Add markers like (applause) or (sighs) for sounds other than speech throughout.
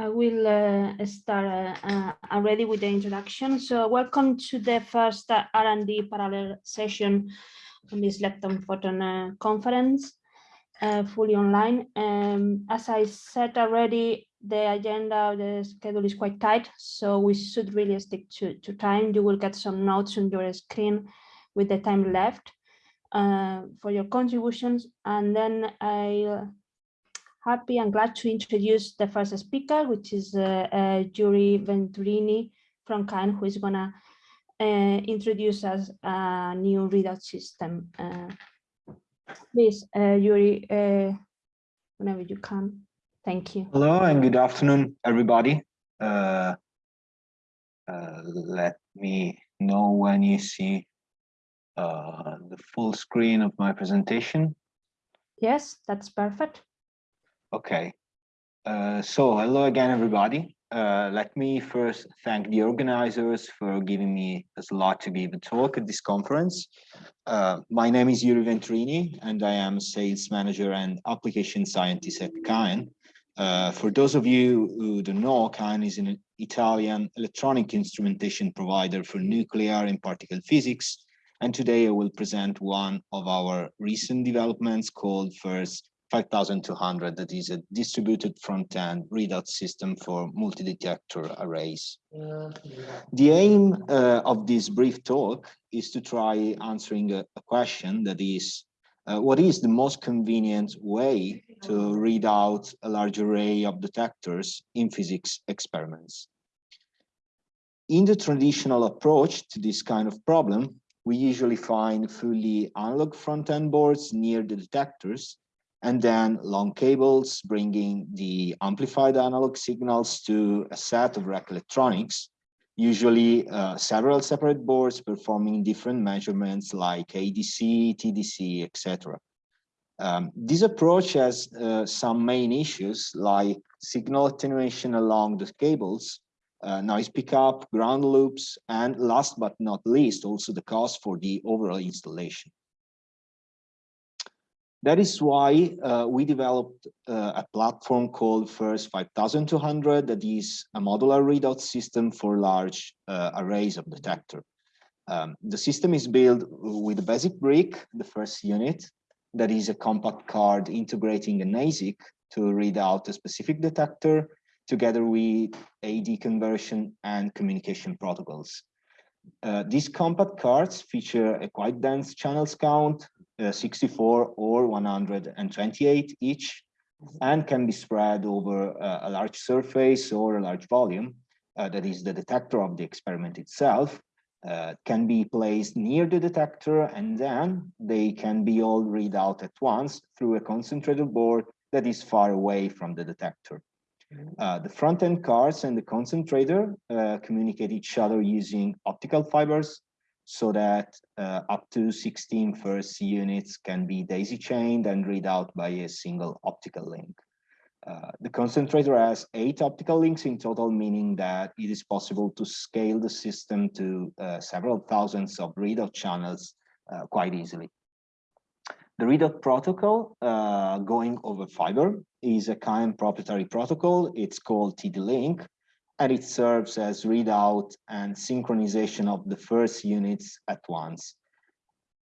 I will uh, start uh, already with the introduction. So welcome to the first uh, R&D parallel session on this Lepton Photon uh, conference, uh, fully online. Um, as I said already, the agenda, the schedule is quite tight, so we should really stick to, to time. You will get some notes on your screen with the time left uh, for your contributions. And then I happy and glad to introduce the first speaker, which is uh, uh, Yuri Venturini from CAEN, who is gonna uh, introduce us a new readout system. Uh, please, uh, Yuri, uh, whenever you can. Thank you. Hello and good afternoon, everybody. Uh, uh, let me know when you see uh, the full screen of my presentation. Yes, that's perfect. Okay. Uh, so hello again, everybody. Uh, let me first thank the organizers for giving me a slot to give a talk at this conference. Uh, my name is Yuri Venturini, and I am sales manager and application scientist at CAEN. Uh, for those of you who don't know, CAEN is an Italian electronic instrumentation provider for nuclear and particle physics. And today I will present one of our recent developments called FIRST 5200 that is a distributed front-end readout system for multi-detector arrays. The aim uh, of this brief talk is to try answering a, a question that is, uh, what is the most convenient way to read out a large array of detectors in physics experiments? In the traditional approach to this kind of problem, we usually find fully analog front-end boards near the detectors and then long cables bringing the amplified analog signals to a set of rack electronics, usually uh, several separate boards performing different measurements like ADC, TDC, etc. Um, this approach has uh, some main issues like signal attenuation along the cables, uh, noise pickup, ground loops, and last but not least, also the cost for the overall installation. That is why uh, we developed uh, a platform called FIRST 5200 that is a modular readout system for large uh, arrays of detector. Um, the system is built with a basic brick, the first unit, that is a compact card integrating an ASIC to read out a specific detector together with AD conversion and communication protocols. Uh, these compact cards feature a quite dense channels count, uh, 64 or 128 each, and can be spread over uh, a large surface or a large volume, uh, that is the detector of the experiment itself, uh, can be placed near the detector, and then they can be all read out at once through a concentrator board that is far away from the detector. Uh, the front-end cards and the concentrator uh, communicate each other using optical fibers so that uh, up to 16 FIRST units can be daisy chained and read out by a single optical link. Uh, the concentrator has eight optical links in total, meaning that it is possible to scale the system to uh, several thousands of readout channels uh, quite easily. The readout protocol uh, going over fiber is a kind proprietary protocol. It's called TD-Link, and it serves as readout and synchronization of the FIRST units at once.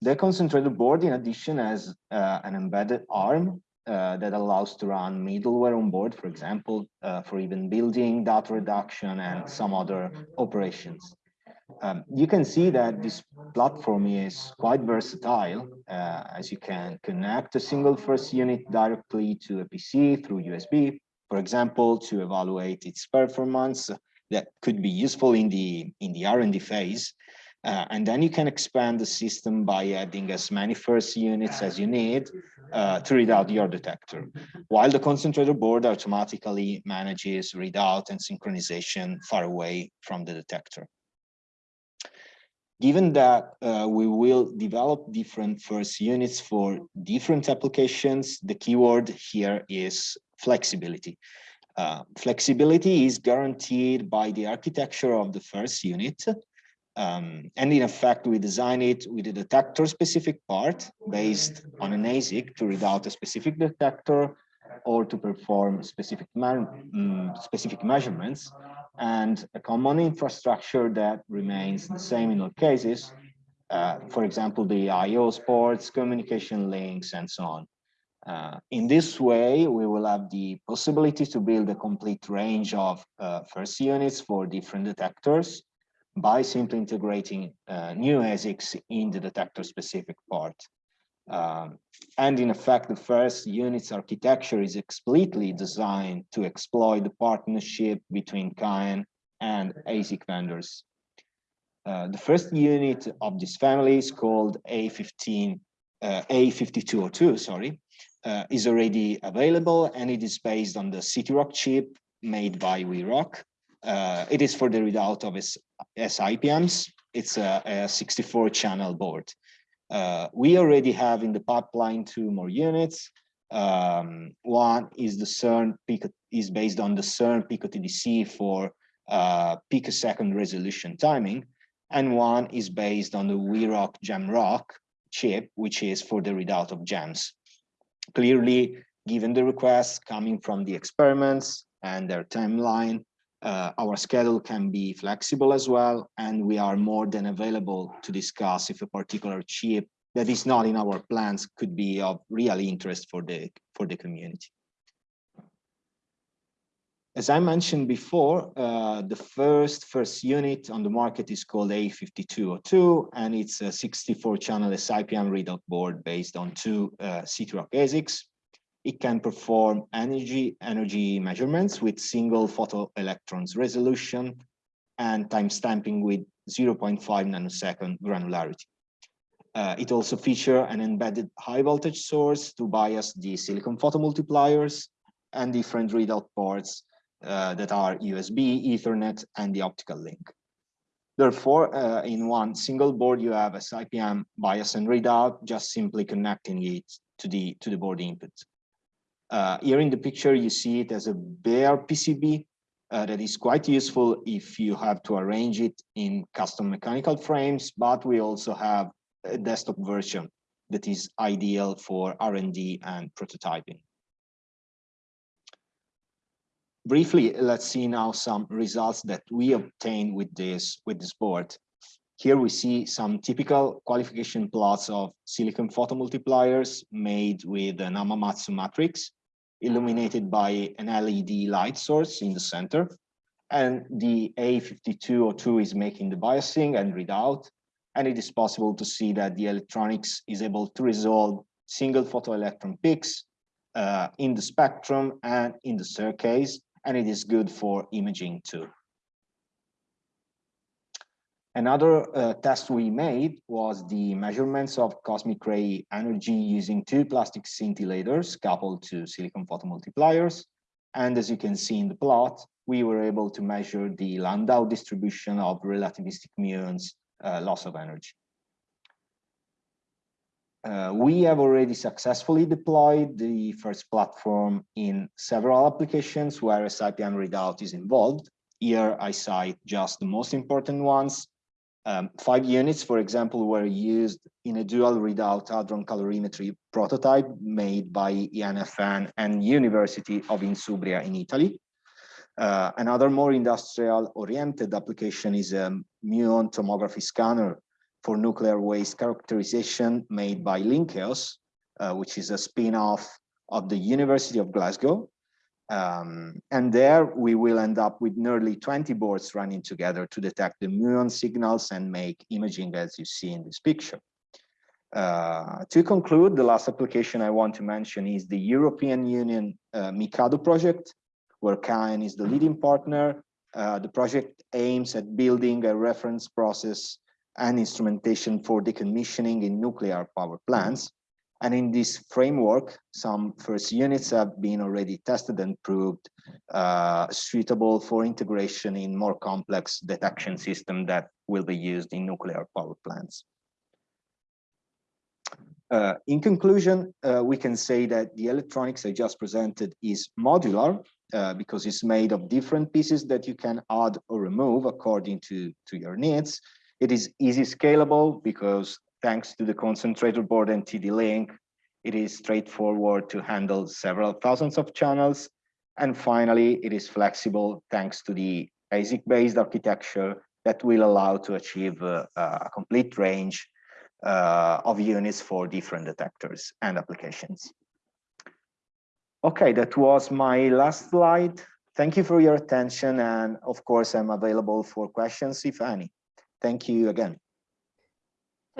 The concentrator board, in addition, has uh, an embedded ARM uh, that allows to run middleware on board, for example, uh, for even building, data reduction, and some other operations. Um, you can see that this platform is quite versatile, uh, as you can connect a single FIRST unit directly to a PC through USB, for example, to evaluate its performance that could be useful in the in the R&D phase. Uh, and then you can expand the system by adding as many FIRST units as you need uh, to read out your detector, while the concentrator board automatically manages readout and synchronization far away from the detector. Given that uh, we will develop different FIRST units for different applications, the keyword here is flexibility. Uh, flexibility is guaranteed by the architecture of the FIRST unit. Um, and in effect, we design it with a detector specific part based on an ASIC to read out a specific detector or to perform specific, um, specific measurements and a common infrastructure that remains the same in all cases. Uh, for example, the IO ports, communication links, and so on. Uh, in this way, we will have the possibility to build a complete range of uh, first units for different detectors by simply integrating uh, new ASICs in the detector specific part. Um, and in effect, the first unit's architecture is explicitly designed to exploit the partnership between CAEN and ASIC vendors. Uh, the first unit of this family is called A15, uh, A5202, sorry, uh, is already available and it is based on the CITIROC chip made by Weeroc. Uh, it is for the readout of its SIPMs. It's a, a 64 channel board. Uh, we already have in the pipeline two more units. Um, one is the CERN is based on the CERN Pico TDC for uh, picosecond resolution timing, and one is based on the Weeroc Jamrock chip, which is for the readout of jams. Clearly, given the requests coming from the experiments and their timeline, uh, our schedule can be flexible as well, and we are more than available to discuss if a particular chip that is not in our plans could be of real interest for the for the community. As I mentioned before, uh, the first first unit on the market is called A5202, and it's a 64-channel SIPM readout board based on two uh, CITIROC ASICs. It can perform energy energy measurements with single photoelectrons resolution and timestamping with 0.5 nanosecond granularity. Uh, it also features an embedded high voltage source to bias the silicon photomultipliers and different readout ports uh, that are USB, Ethernet, and the optical link. Therefore, uh, in one single board, you have a SIPM bias and readout, just simply connecting it to the to the board input. Uh, here in the picture, you see it as a bare PCB uh, that is quite useful if you have to arrange it in custom mechanical frames, but we also have a desktop version that is ideal for R&D and prototyping. Briefly, let's see now some results that we obtained with this, with this board. Here we see some typical qualification plots of silicon photomultipliers made with an Hamamatsu matrix illuminated by an LED light source in the center. And the A5202 is making the biasing and readout. And it is possible to see that the electronics is able to resolve single photoelectron peaks uh, in the spectrum and in the staircase. and it is good for imaging too. Another uh, test we made was the measurements of cosmic ray energy using two plastic scintillators coupled to silicon photomultipliers. And as you can see in the plot, we were able to measure the Landau distribution of relativistic muons uh, loss of energy. Uh, we have already successfully deployed the first platform in several applications where SIPM readout is involved. Here I cite just the most important ones, um, five units, for example, were used in a dual readout hadron calorimetry prototype made by INFN and University of Insubria in Italy. Uh, another more industrial oriented application is a muon tomography scanner for nuclear waste characterization made by Lynkeos, uh, which is a spin-off of the University of Glasgow. Um, and there we will end up with nearly 20 boards running together to detect the muon signals and make imaging as you see in this picture. Uh, to conclude, the last application I want to mention is the European Union uh, MICADO project, where CAEN is the leading partner. Uh, the project aims at building a reference process and instrumentation for decommissioning in nuclear power plants and in this framework, some first units have been already tested and proved uh, suitable for integration in more complex detection system that will be used in nuclear power plants. Uh, in conclusion, uh, we can say that the electronics I just presented is modular uh, because it's made of different pieces that you can add or remove according to, to your needs. It is easy scalable because thanks to the concentrator board and TD-Link, It is straightforward to handle several thousands of channels. And finally, it is flexible thanks to the ASIC-based architecture that will allow to achieve uh, a complete range uh, of units for different detectors and applications. Okay, that was my last slide. Thank you for your attention. And of course, I'm available for questions, if any. Thank you again.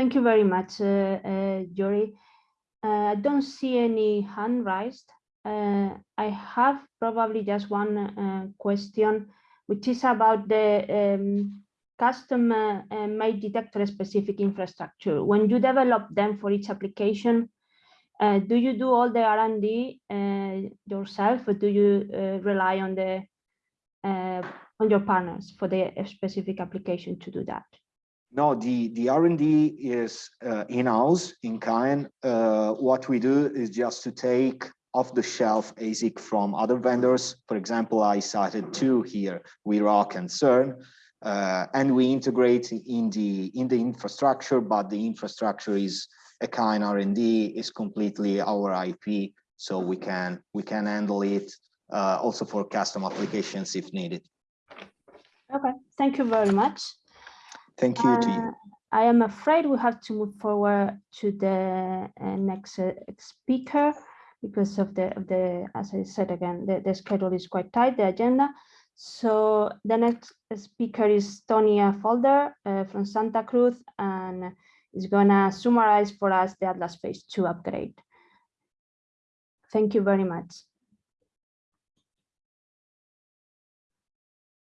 Thank you very much, uh, uh, Jory. Uh, I don't see any hand raised. I have probably just one question, which is about the um, custom uh, made detector specific infrastructure. When you develop them for each application, uh, do you do all the R&D yourself or do you rely on the on your partners for the specific application to do that? No, the, the R&D is in-house in Caen. what we do is just to take off-the-shelf ASIC from other vendors. For example, I cited two here, Weeroc and CERN, uh, and we integrate in the in the infrastructure, but the infrastructure is a kind R&D is completely our IP, so we can we can handle it uh, also for custom applications if needed. Okay, thank you very much. Thank you uh, to you. I am afraid we have to move forward to the uh, next uh, speaker because of the, of the, as I said again, the, the schedule is quite tight, the agenda. So the next speaker is Tony Affolter uh, from Santa Cruz, and is gonna summarize for us the Atlas Phase 2 upgrade. Thank you very much.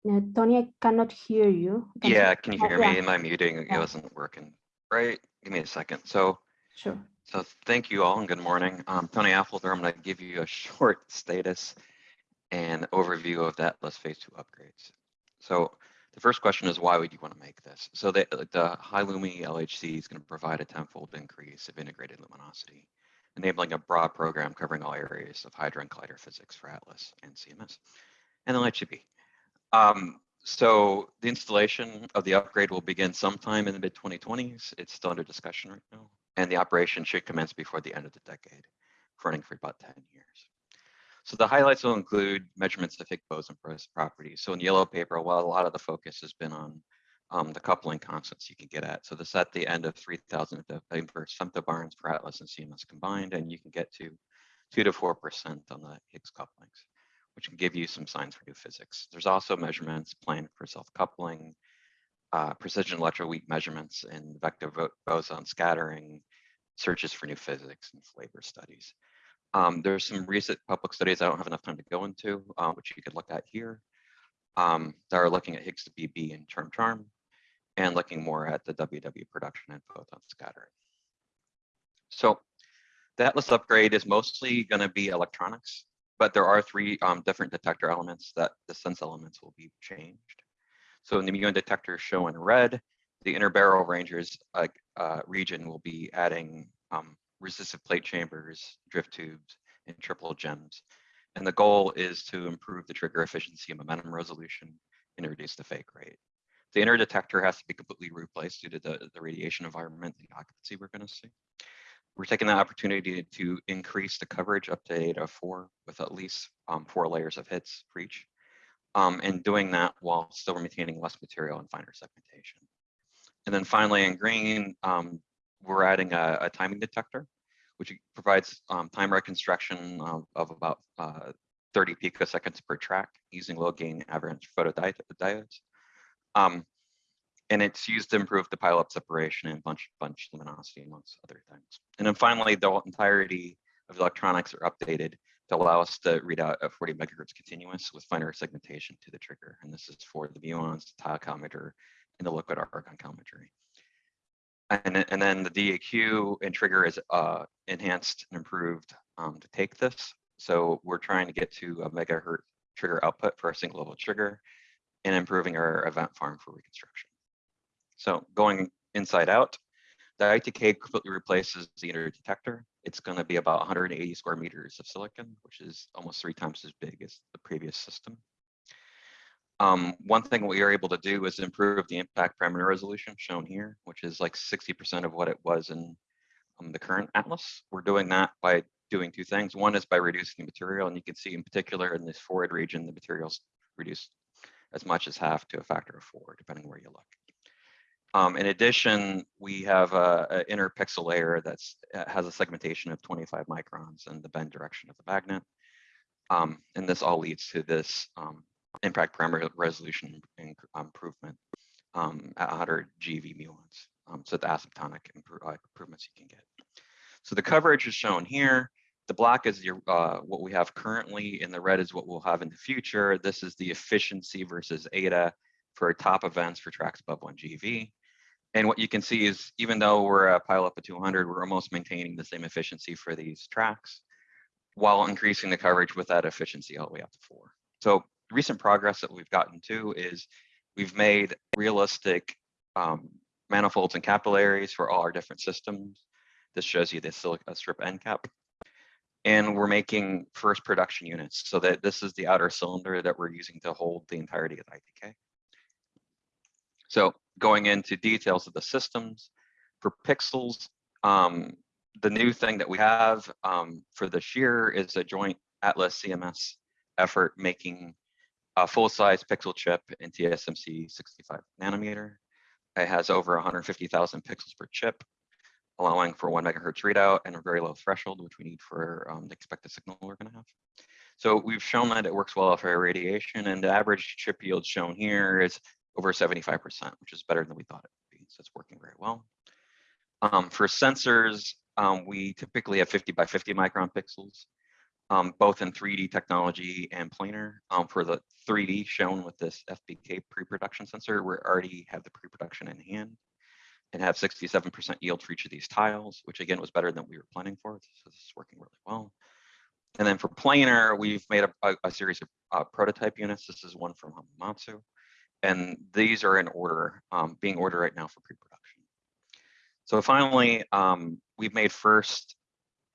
Uh, Tony, I cannot hear you. Can yeah, can you hear me? Am I muting? It wasn't working. Right, give me a second. So, sure. So thank you all and good morning. I'm Tony Affolter. I'm going to give you a (laughs) short status and overview of the Atlas Phase 2 upgrades. So the first question is why would you want to make this? So the, the high Lumi LHC is going to provide a tenfold increase of integrated luminosity, enabling a broad program covering all areas of hadron collider physics for Atlas and CMS, and then LHCb. Um, so the installation of the upgrade will begin sometime in the mid 2020s. It's still under discussion right now, and the operation should commence before the end of the decade, running for about 10 years. So the highlights will include measurements of Higgs boson properties. So in the yellow paper, while a lot of the focus has been on um, the coupling constants you can get at. So this at the end of 3000 inverse femtobarns per atlas and CMS combined, and you can get to two to 4% on the Higgs couplings, which can give you some signs for new physics. There's also measurements planned for self-coupling, uh, precision electroweak measurements and vector boson scattering, searches for new physics and flavor studies. Um, there's some recent public studies I don't have enough time to go into, uh, which you could look at here, um, that are looking at Higgs to BB and Charm Charm, and looking more at the WW production and photon scattering. So the Atlas upgrade is mostly going to be electronics, but there are three um, different detector elements that the sense elements will be changed. So in the muon detector shown in red, the inner barrel rangers uh, uh, region will be adding um, resistive plate chambers, drift tubes, and triple gems. And the goal is to improve the trigger efficiency and momentum resolution and reduce the fake rate. The inner detector has to be completely replaced due to the, the radiation environment, the occupancy we're going to see. We're taking the opportunity to increase the coverage up to eta of four with at least um, four layers of hits for each, um, and doing that while still maintaining less material and finer segmentation. And then finally in green, um, we're adding a, a timing detector, which provides um, time reconstruction of, of about uh, 30 picoseconds per track using low gain avalanche photodiodes. Um, and it's used to improve the pileup separation and bunch bunch luminosity amongst other things. And then finally, the entirety of the electronics are updated to allow us to read out at 40 megahertz continuous with finer segmentation to the trigger. And this is for the muons, the tile calorimeter, and the liquid argon calorimetry and, and then the DAQ and trigger is uh, enhanced and improved um, to take this. So we're trying to get to a megahertz trigger output for a single level trigger and improving our event farm for reconstruction. So going inside out, the ITK completely replaces the inner detector. It's going to be about 180 square meters of silicon, which is almost three times as big as the previous system. Um, one thing we are able to do is improve the impact parameter resolution shown here, which is like 60% of what it was in um, the current Atlas. We're doing that by doing two things. One is by reducing the material, and you can see in particular in this forward region, the materials reduced as much as half to a factor of four, depending where you look. Um, in addition, we have a, a inner pixel layer that uh, has a segmentation of 25 microns in the bend direction of the magnet. Um, and this all leads to this um, impact parameter resolution improvement um, at 100 GV muons. Um, so the asymptotic uh, improvements you can get. So the coverage is shown here. The black is your uh, what we have currently, and the red is what we'll have in the future. This is the efficiency versus eta for top events for tracks above 1 GeV. And what you can see is even though we're a pile up of 200, we're almost maintaining the same efficiency for these tracks while increasing the coverage with that efficiency all the way up to four. So recent progress that we've gotten to is we've made realistic um, manifolds and capillaries for all our different systems. This shows you the silica strip end cap. And we're making first production units so that this is the outer cylinder that we're using to hold the entirety of the ITK. So going into details of the systems for pixels, um, the new thing that we have um, for this year is a joint Atlas CMS effort making a full-size pixel chip in TSMC 65 nanometer. It has over 150,000 pixels per chip, allowing for one megahertz readout and a very low threshold, which we need for um, the expected signal we're going to have. So we've shown that it works well for irradiation, and the average chip yield shown here is over 75%, which is better than we thought it would be. So it's working very well. Um, for sensors, um, we typically have 50 by 50 micron pixels, um, both in 3D technology and planar. Um, for the 3D shown with this FBK pre-production sensor, we already have the pre-production in hand and have 67% yield for each of these tiles, which again was better than we were planning for. So this is working really well. And then for planar, we've made a, a, a series of uh, prototype units. This is one from Hamamatsu and these are in order, um, being ordered right now for pre-production. So finally, um, we've made first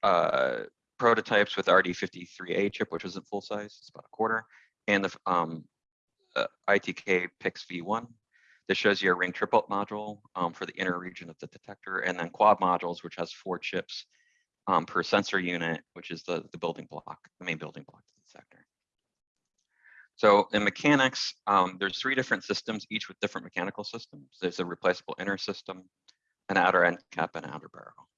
uh, prototypes with RD53A chip, which isn't full size, it's about a quarter, and the um, uh, ITK PIX V1. This shows you a ring triplet module um, for the inner region of the detector, and then quad modules, which has four chips um, per sensor unit, which is the, the building block, the main building block to the detector. So in mechanics, um, there's three different systems, each with different mechanical systems. There's a replaceable inner system, an outer end cap, and an outer barrel.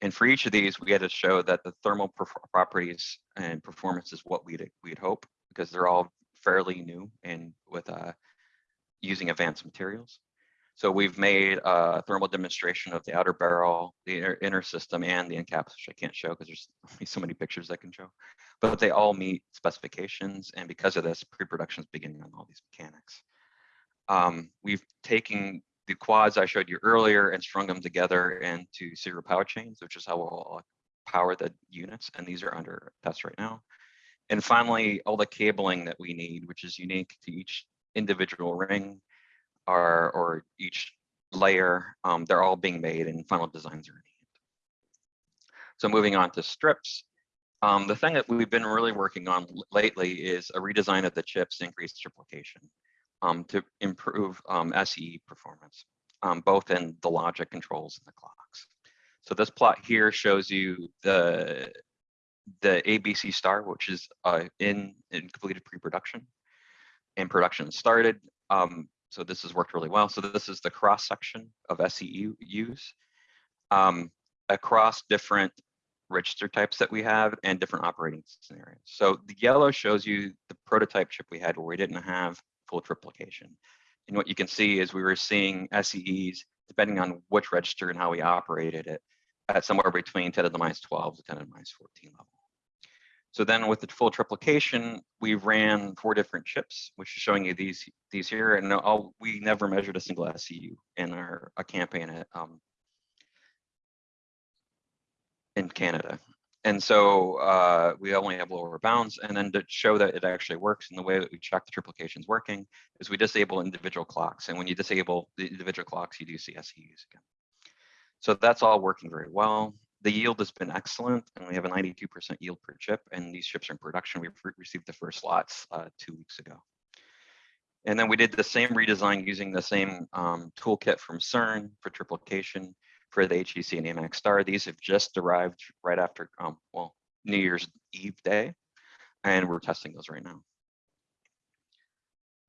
And for each of these, we had to show that the thermal properties and performance is what we'd, we'd hope, because they're all fairly new and with uh, using advanced materials. So we've made a thermal demonstration of the outer barrel, the inner, inner system, and the end caps, which I can't show because there's only (laughs) so many pictures I can show. But they all meet specifications, and because of this, pre-production is beginning on all these mechanics. Um, we've taken the quads I showed you earlier and strung them together into serial power chains, which is how we'll power the units, and these are under test right now. And finally, all the cabling that we need, which is unique to each individual ring, are or each layer, um, they're all being made and final designs are in hand. So moving on to strips. Um, the thing that we've been really working on lately is a redesign of the chips increased increase triplication um, to improve um, SE performance, um, both in the logic controls and the clocks. So this plot here shows you the the ABC star, which is uh, in, in completed pre-production and production started. Um, so this has worked really well. So this is the cross section of SEUs um, across different register types that we have and different operating scenarios. So the yellow shows you the prototype chip we had where we didn't have full triplication. And what you can see is we were seeing SEEs, depending on which register and how we operated it, at somewhere between 10 to the minus 12 to 10 to the minus 14 level. So then with the full triplication, we ran four different chips, which is showing you these these here. And we never measured a single SEU in our a campaign at, um, in Canada. And so uh, we only have lower bounds. And then to show that it actually works and the way that we check the triplication is working is we disable individual clocks. And when you disable the individual clocks, you do see SEUs again. So that's all working very well the yield has been excellent and we have a 92% yield per chip and these chips are in production. Re received the first lots uh, two weeks ago. And then we did the same redesign using the same um, toolkit from CERN for triplication. for the HEC and AMAC star. These have just arrived right after, um, well, New Year's Eve day, and we're testing those right now.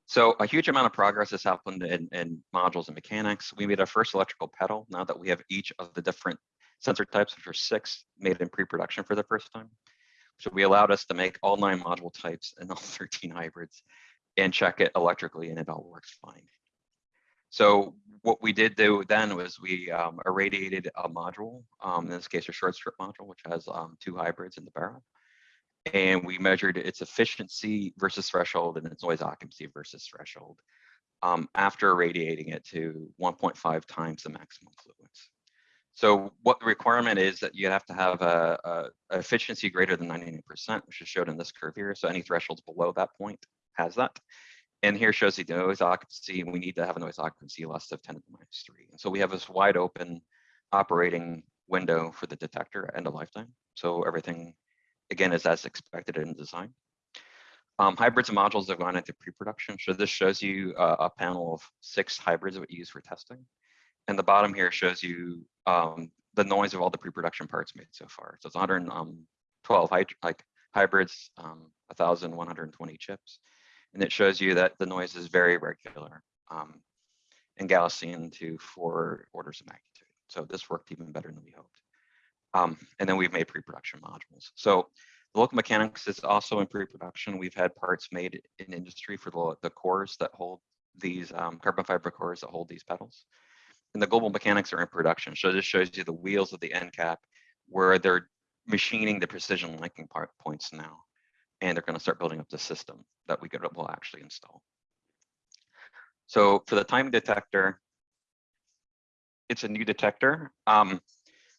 So a huge amount of progress has happened in, in modules and mechanics. We made our first electrical petal now that we have each of the different sensor types, which are six, made in pre-production for the first time. So we allowed us to make all nine module types and (laughs) all 13 hybrids and check it electrically and it all works fine. So what we did do then was we um, irradiated a module, um, in this case a short strip module, which has um, two hybrids in the barrel and we measured its efficiency versus threshold and its noise occupancy versus threshold um, after irradiating it to 1.5 times the maximum fluence. So what the requirement is that you have to have a, a efficiency greater than 99%, which is showed in this curve here. So any thresholds below that point has that. And here shows the noise occupancy. We need to have a noise occupancy less of 10 to the minus three. And so we have this wide open operating window for the detector and a lifetime. So everything again, is as expected in design. Um, hybrids and modules have gone into pre-production. So this shows you uh, a panel of six hybrids that we use for testing. And the bottom here shows you um, the noise of all the pre-production parts made so far. So it's 112 hy like hybrids, um, 1,120 chips. And it shows you that the noise is very regular um, and Gaussian to four orders of magnitude. So this worked even better than we hoped. Um, and then we've made pre-production modules. So the local mechanics is also in pre-production. We've had parts made in industry for the, the cores that hold these um, carbon fiber cores that hold these petals. And the global mechanics are in production. So this shows you the wheels of the end cap where they're machining the precision linking part points now. And they're going to start building up the system that we could will actually install. So for the time detector, it's a new detector. Um,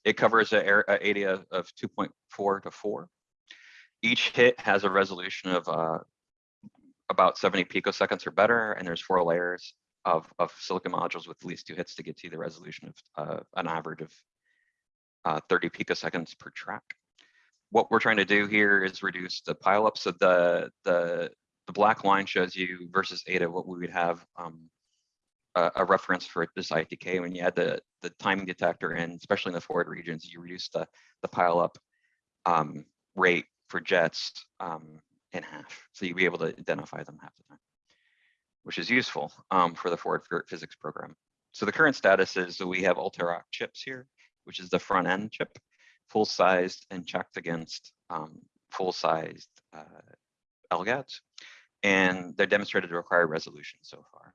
it covers an area of 2.4 to 4. Each hit has a resolution of uh, about 70 picoseconds or better, and there's four layers of, of silicon modules with at least two hits to get to the resolution of uh, an average of uh, 30 picoseconds per track. What we're trying to do here is reduce the pileup. So the, the, the black line shows you versus eta what we would have um, a, a, reference for this ITK. When you add the, the timing detector in, especially in the forward regions, you reduce the, the pile up um, rate for jets um, in half. So you'll be able to identify them half the time, which is useful um, for the forward physics program. So the current status is that we have Ultera chips here, which is the front end chip, full sized and checked against um, full sized uh. And they're demonstrated to require resolution so far.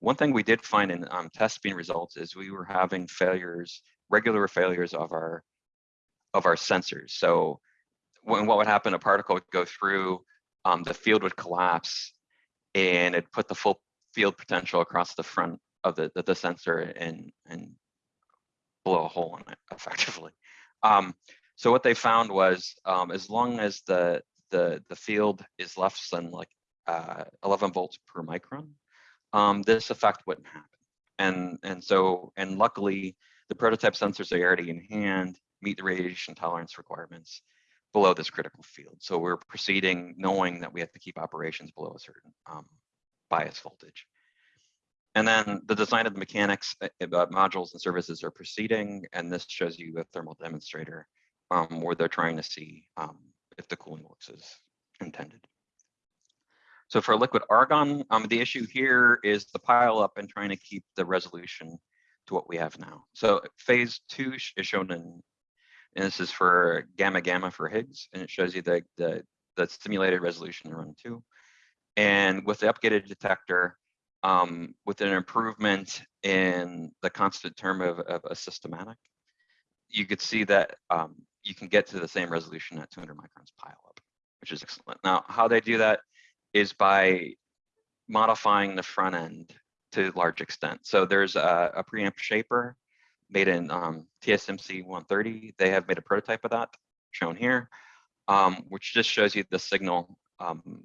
One thing we did find in um, test beam results is we were having failures, regular failures of our of our sensors. So when what would happen, a particle would go through, um, the field would collapse, and it put the full field potential across the front of the the, the sensor and and blow a hole in it (laughs) effectively. Um, so what they found was um, as long as the the the field is less than like uh, 11 volts per micron, um, this effect wouldn't happen. And, and so, and luckily the prototype sensors are already in hand meet the radiation tolerance requirements below this critical field. So we're proceeding knowing that we have to keep operations below a certain um, bias voltage. And then the design of the mechanics uh, uh modules and services are proceeding, and this shows you a thermal demonstrator um, where they're trying to see um, if the cooling works as intended. So for liquid argon, um, the issue here is the pile up and trying to keep the resolution to what we have now. So phase two is shown in, and this is for gamma gamma for Higgs, and it shows you the, the, the simulated resolution in run two. And with the upgraded detector, um, with an improvement in the constant term of, of a systematic, you could see that um, you can get to the same resolution at 200 microns pile up, which is excellent. Now, how they do that is by modifying the front end to large extent. So there's a, a preamp shaper made in um, TSMC 130. They have made a prototype of that shown here, um, which just shows you the signal um,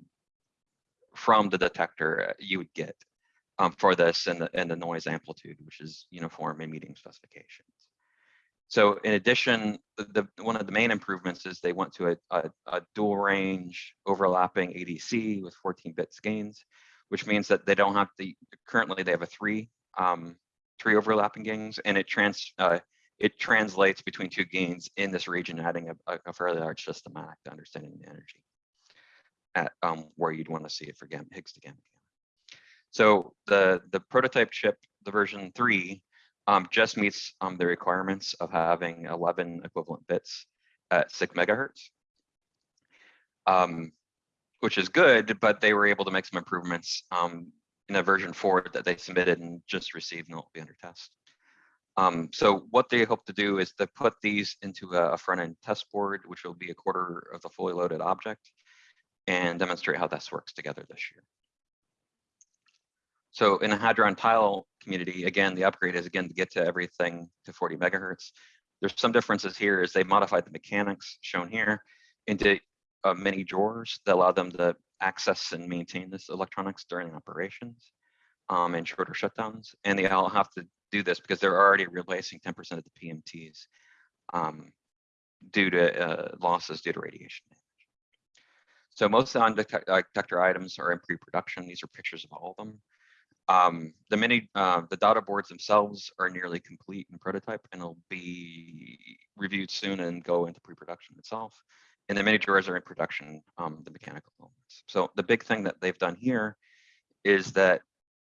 from the detector you would get um, for this and the, and the noise amplitude, which is uniform in meeting specifications. So in addition, the, the, one of the main improvements is they went to a, a, a dual range overlapping ADC with 14 bits gains, which means that they don't have the, currently they have a three, um, three overlapping gains and it trans, uh, it translates between two gains in this region, adding a, a- fairly large systematic to understanding the energy at um, where you'd want to see it for gamma, Higgs to gamma. So the, the prototype chip, the version three, um, just meets um, the requirements of having 11 equivalent bits at six megahertz. Um, which is good, but they were able to make some improvements um, in a version four that they submitted and just received and it'll be under test. Um, so what they hope to do is to put these into a, a front end test board, which will be a quarter of the fully loaded object and demonstrate how this works together this year. So in the Hadron tile community, again, the upgrade is again to get to everything to 40 megahertz. There's some differences here is they modified the mechanics shown here into uh, mini drawers that allow them to access and maintain this electronics during operations um, and shorter shutdowns. And they all have to do this because they're already replacing 10% of the PMTs um, due to uh, losses due to radiation damage. So most of the undetector items are in pre-production. These are pictures of all of them. Um, the mini, uh, the data boards themselves are nearly complete in prototype and will be reviewed soon and go into pre-production itself. And the many drawers are in production, um, the mechanical elements. So the big thing that they've done here is that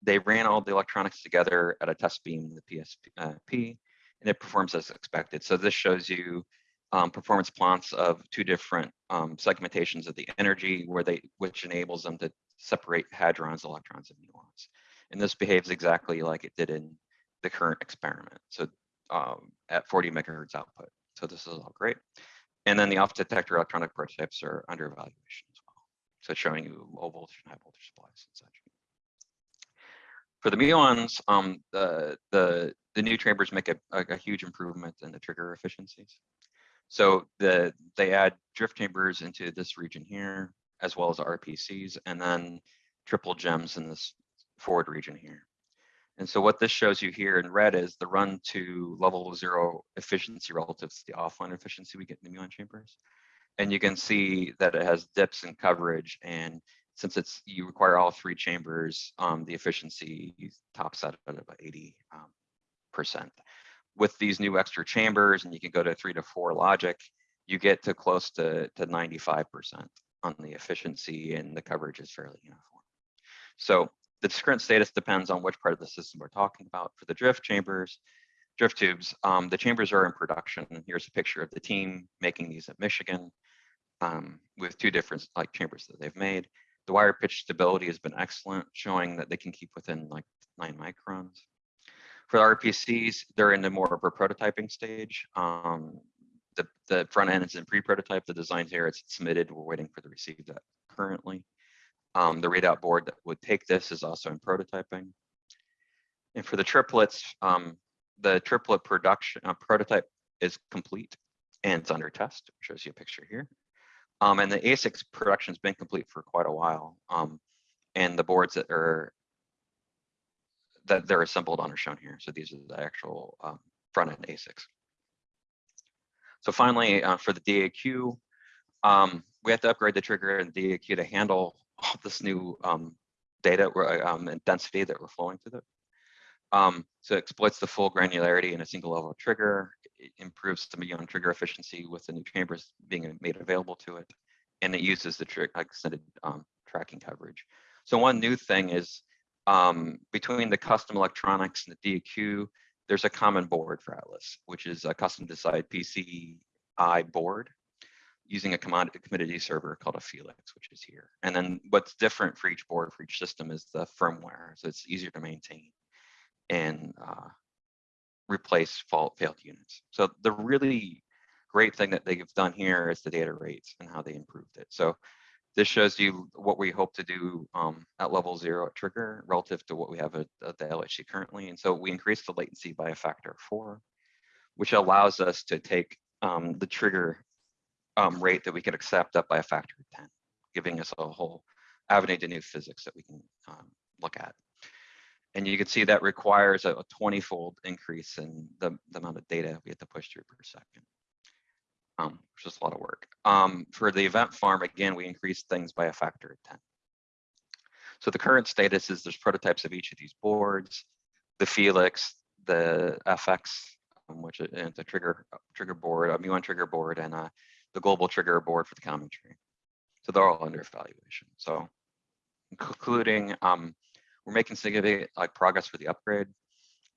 they ran all the electronics together at a test beam, the PSP, uh, and it performs as expected. So this shows you um, performance plots of two different um, segmentations of the energy where they, which enables them to separate hadrons, electrons, and muons. And this behaves exactly like it did in the current experiment. So um, at 40 megahertz output. So this is all great. And then the off detector electronic prototypes are under evaluation as well. So showing you low voltage and high voltage supplies and such. For the muons, um, the, the, the new chambers make a, a, a huge improvement in the trigger efficiencies. So the they add drift chambers into this region here, as well as RPCs, and then triple gems in this forward region here. And so what this shows you here in red is the run to level zero efficiency relative to the offline efficiency we get in the muon chambers. And you can see that it has dips in coverage. And since it's you require all three chambers, um, the efficiency tops out at about 80 um, percent. With these new extra chambers, and you can go to three to four logic, you get to close to, to 95% on the efficiency and the coverage is fairly uniform. So the current status depends on which part of the system we're talking about. For the drift chambers, drift tubes, um, the chambers are in production. Here's a picture of the team making these at Michigan um, with two different like chambers that they've made. The wire pitch stability has been excellent, showing that they can keep within like nine microns. For the RPCs, they're in the more of a prototyping stage. Um, the, the front end is in pre-prototype. The design here it's submitted. We're waiting for the receive that currently. Um, the readout board that would take this is also in prototyping. And for the triplets, um, the triplet production uh, prototype is complete and it's under test. Shows you a picture here. Um, and the ASICs production has been complete for quite a while. Um, and the boards that are that they're assembled on are shown here. So these are the actual um, front end ASICs. So finally, uh, for the DAQ, um, we have to upgrade the trigger and DAQ to handle all this new um, data um, and density that we're flowing through it. Um, so it exploits the full granularity in a single level trigger, it improves the muon trigger efficiency with the new chambers being made available to it, and it uses the extended um, tracking coverage. So one new thing is um, between the custom electronics and the DAQ, there's a common board for Atlas, which is a custom designed PCI board using a commodity server called a Felix, which is here. And then what's different for each board, for each system is the firmware. So it's easier to maintain and uh, replace fault failed units. So the really great thing that they've done here is the data rates and how they improved it. So this shows you what we hope to do um, at level zero at trigger relative to what we have at, at, the LHC currently. And so we increased the latency by a factor of four, which allows us to take um, the trigger um, rate that we can accept up by a factor of 10, giving us a whole avenue to new physics that we can um, look at. And you can see that requires a 20 fold increase in the, the, amount of data we have to push through per second, um, which is a lot of work. Um, for the event farm, again, we increased things by a factor of 10. So the current status is there's prototypes of each of these boards, the Felix, the FX which is it's a trigger trigger board, a muon trigger board, and uh, the global trigger board for the common tree. So they're all under evaluation. So concluding, um, we're making significant like progress for the upgrade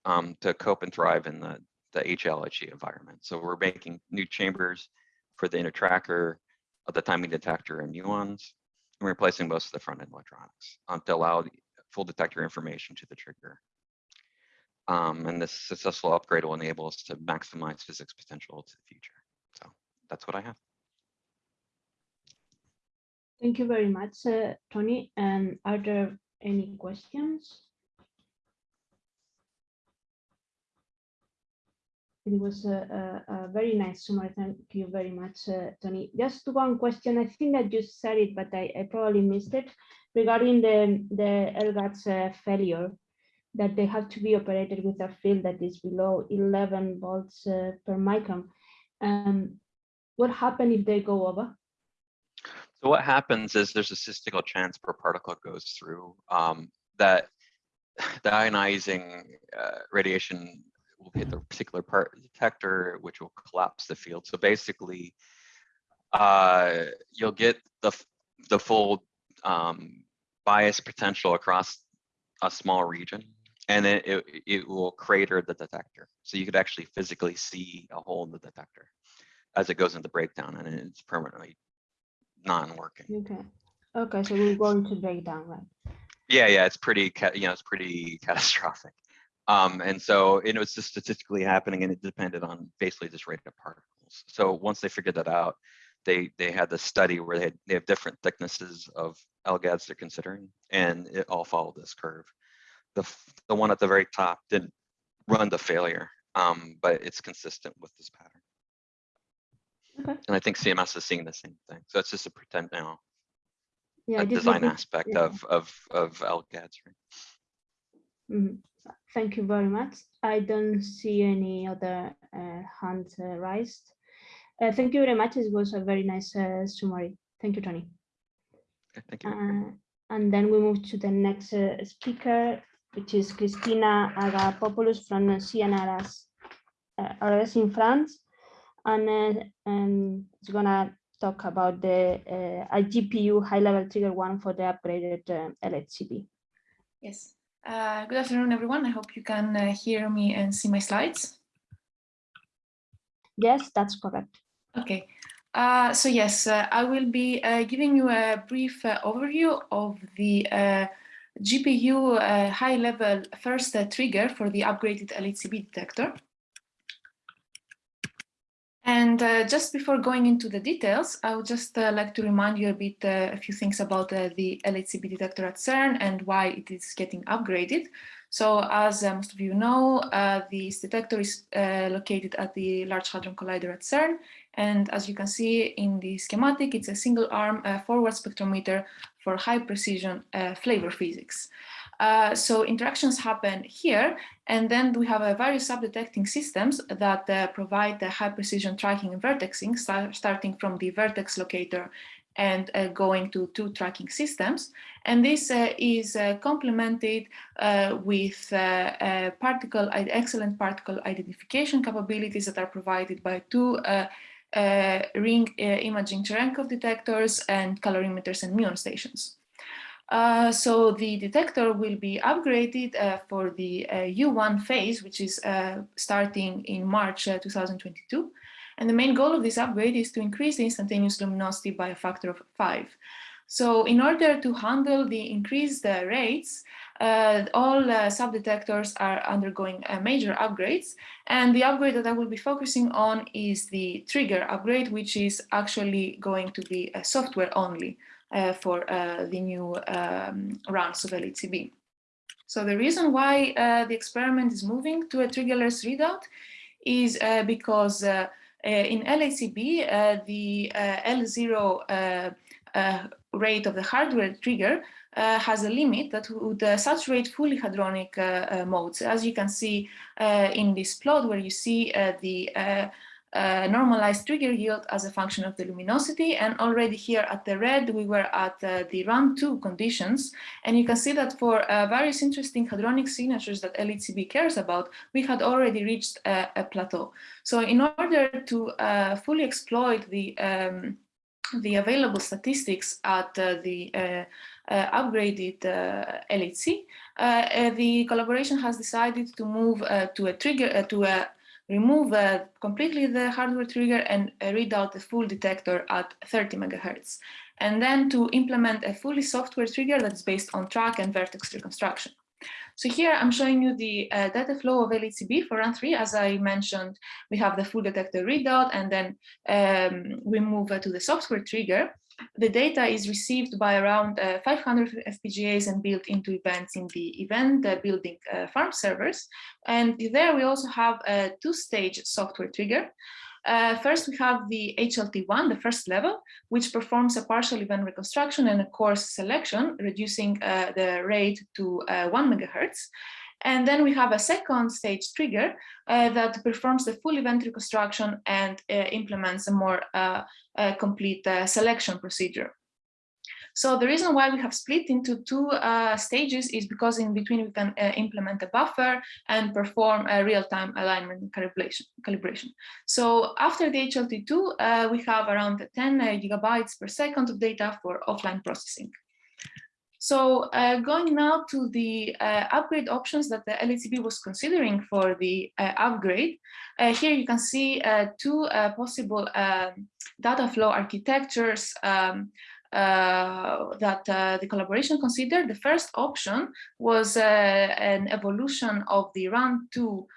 um, to cope and thrive in the, the environment. So we're making new chambers for the inner tracker, of the timing detector and muons, and replacing most of the front end electronics um, to allow full detector information to the trigger. Um, and this successful upgrade will enable us to maximize physics potential to the future. So that's what I have. Thank you very much, uh, Tony. And are there any questions? It was a, a, a, very nice summary. Thank you very much, uh, Tony. Just one question. I think that you said it, but I, I probably missed it regarding the, the LGADS uh, failure that they have to be operated with a field that is below 11 volts uh, per micron. Um, what happens if they go over? So what happens is there's a statistical chance per particle goes through um, that (sighs) the ionizing uh, radiation will hit the particular part detector, which will collapse the field. So basically, uh, you'll get the the full um, bias potential across a small region, and it, it, it will crater the detector. So you could actually physically see a hole in the detector as it goes into breakdown, and it's permanently non-working. Okay. Okay, so we're going to break down, right? Yeah, yeah, it's pretty, you know, it's pretty (laughs) catastrophic. Um, and so it was just statistically happening and it depended on basically this rate of particles. So once they figured that out, they they had the study where they, had, they have different thicknesses of LGADs they're considering and it all followed this curve. The, the one at the very top didn't run the failure, um, but it's consistent with this pattern. Okay. And I think CMS is seeing the same thing. So it's just a pretend, now Yeah, design aspect yeah. of of of LGADs. Right? Mhm. Thank you very much. I don't see any other uh, hands uh, raised. Uh, thank you very much. It was a very nice uh, summary. Thank you, Tony. Okay, thank you. Uh, and then we move to the next uh, speaker, which is Christina Agapopoulou from CNRS uh, RS in France. And, uh, and it's gonna talk about the uh, a GPU high-level trigger one for the upgraded uh, LHCb. Yes. Uh, good afternoon, everyone. I hope you can uh, hear me and see my slides. Yes, that's correct. Okay. Uh, so yes, uh, I will be uh, giving you a brief uh, overview of the uh, GPU uh, high-level first trigger for the upgraded LHCb detector. And uh, just before going into the details, I would just uh, like to remind you a bit, uh, a few things about uh, the LHCb detector at CERN and why it is getting upgraded. So as uh, most of you know, uh, this detector is located at the Large Hadron Collider at CERN. And as you can see in the schematic, it's a single arm forward spectrometer for high precision flavor physics. Uh, so interactions happen here, and then we have a various sub-detecting systems that uh, provide the high precision tracking and vertexing, start, starting from the vertex locator and uh, going to two tracking systems. And this uh, is uh, complemented with particle, excellent particle identification capabilities that are provided by two ring imaging Cherenkov detectors and calorimeters and muon stations. Uh, so the detector will be upgraded uh, for the uh, U1 phase, which is uh, starting in March uh, 2022. And the main goal of this upgrade is to increase the instantaneous luminosity by a factor of five. So in order to handle the increased rates, all subdetectors are undergoing major upgrades. And the upgrade that I will be focusing on is the trigger upgrade, which is actually going to be a software only for uh, the new um, rounds of LHCb. So the reason why uh, the experiment is moving to a triggerless readout is because in LHCb, the L0 rate of the hardware trigger uh, has a limit that would uh, saturate fully hadronic uh, modes. As you can see in this plot where you see the uh, normalized trigger yield as a function of the luminosity. And already here at the red, we were at uh, the run two conditions. And you can see that for uh, various interesting hadronic signatures that LHCb cares about, we had already reached a, plateau. So in order to uh, fully exploit the um, the available statistics at uh, the uh, uh, upgraded LHC, the collaboration has decided to move to a trigger to a remove uh, completely the hardware trigger and uh, read out the full detector at 30 megahertz. And then to implement a fully software trigger that's based on track and vertex reconstruction. So here I'm showing you the uh, data flow of LHCb for run three. As I mentioned, we have the full detector readout and then um, we move uh, to the software trigger the data is received by around uh, 500 FPGAs and built into events in the event uh, building uh, farm servers. And there we also have a two-stage software trigger. Uh, first, we have the HLT1, the first level, which performs a partial event reconstruction and a coarse selection, reducing uh, the rate to uh, one megahertz. And then we have a second stage trigger that performs the full event reconstruction and implements a more uh, complete uh, selection procedure. So the reason why we have split into two uh, stages is because in between we can uh, implement a buffer and perform a real-time alignment calibration, calibration. So after the HLT2, we have around 10 gigabytes per second of data for offline processing. So uh, going now to the uh, upgrade options that the LHCb was considering for the uh, upgrade, uh, here you can see uh, two uh, possible um, data flow architectures um, that the collaboration considered. The first option was an evolution of the run two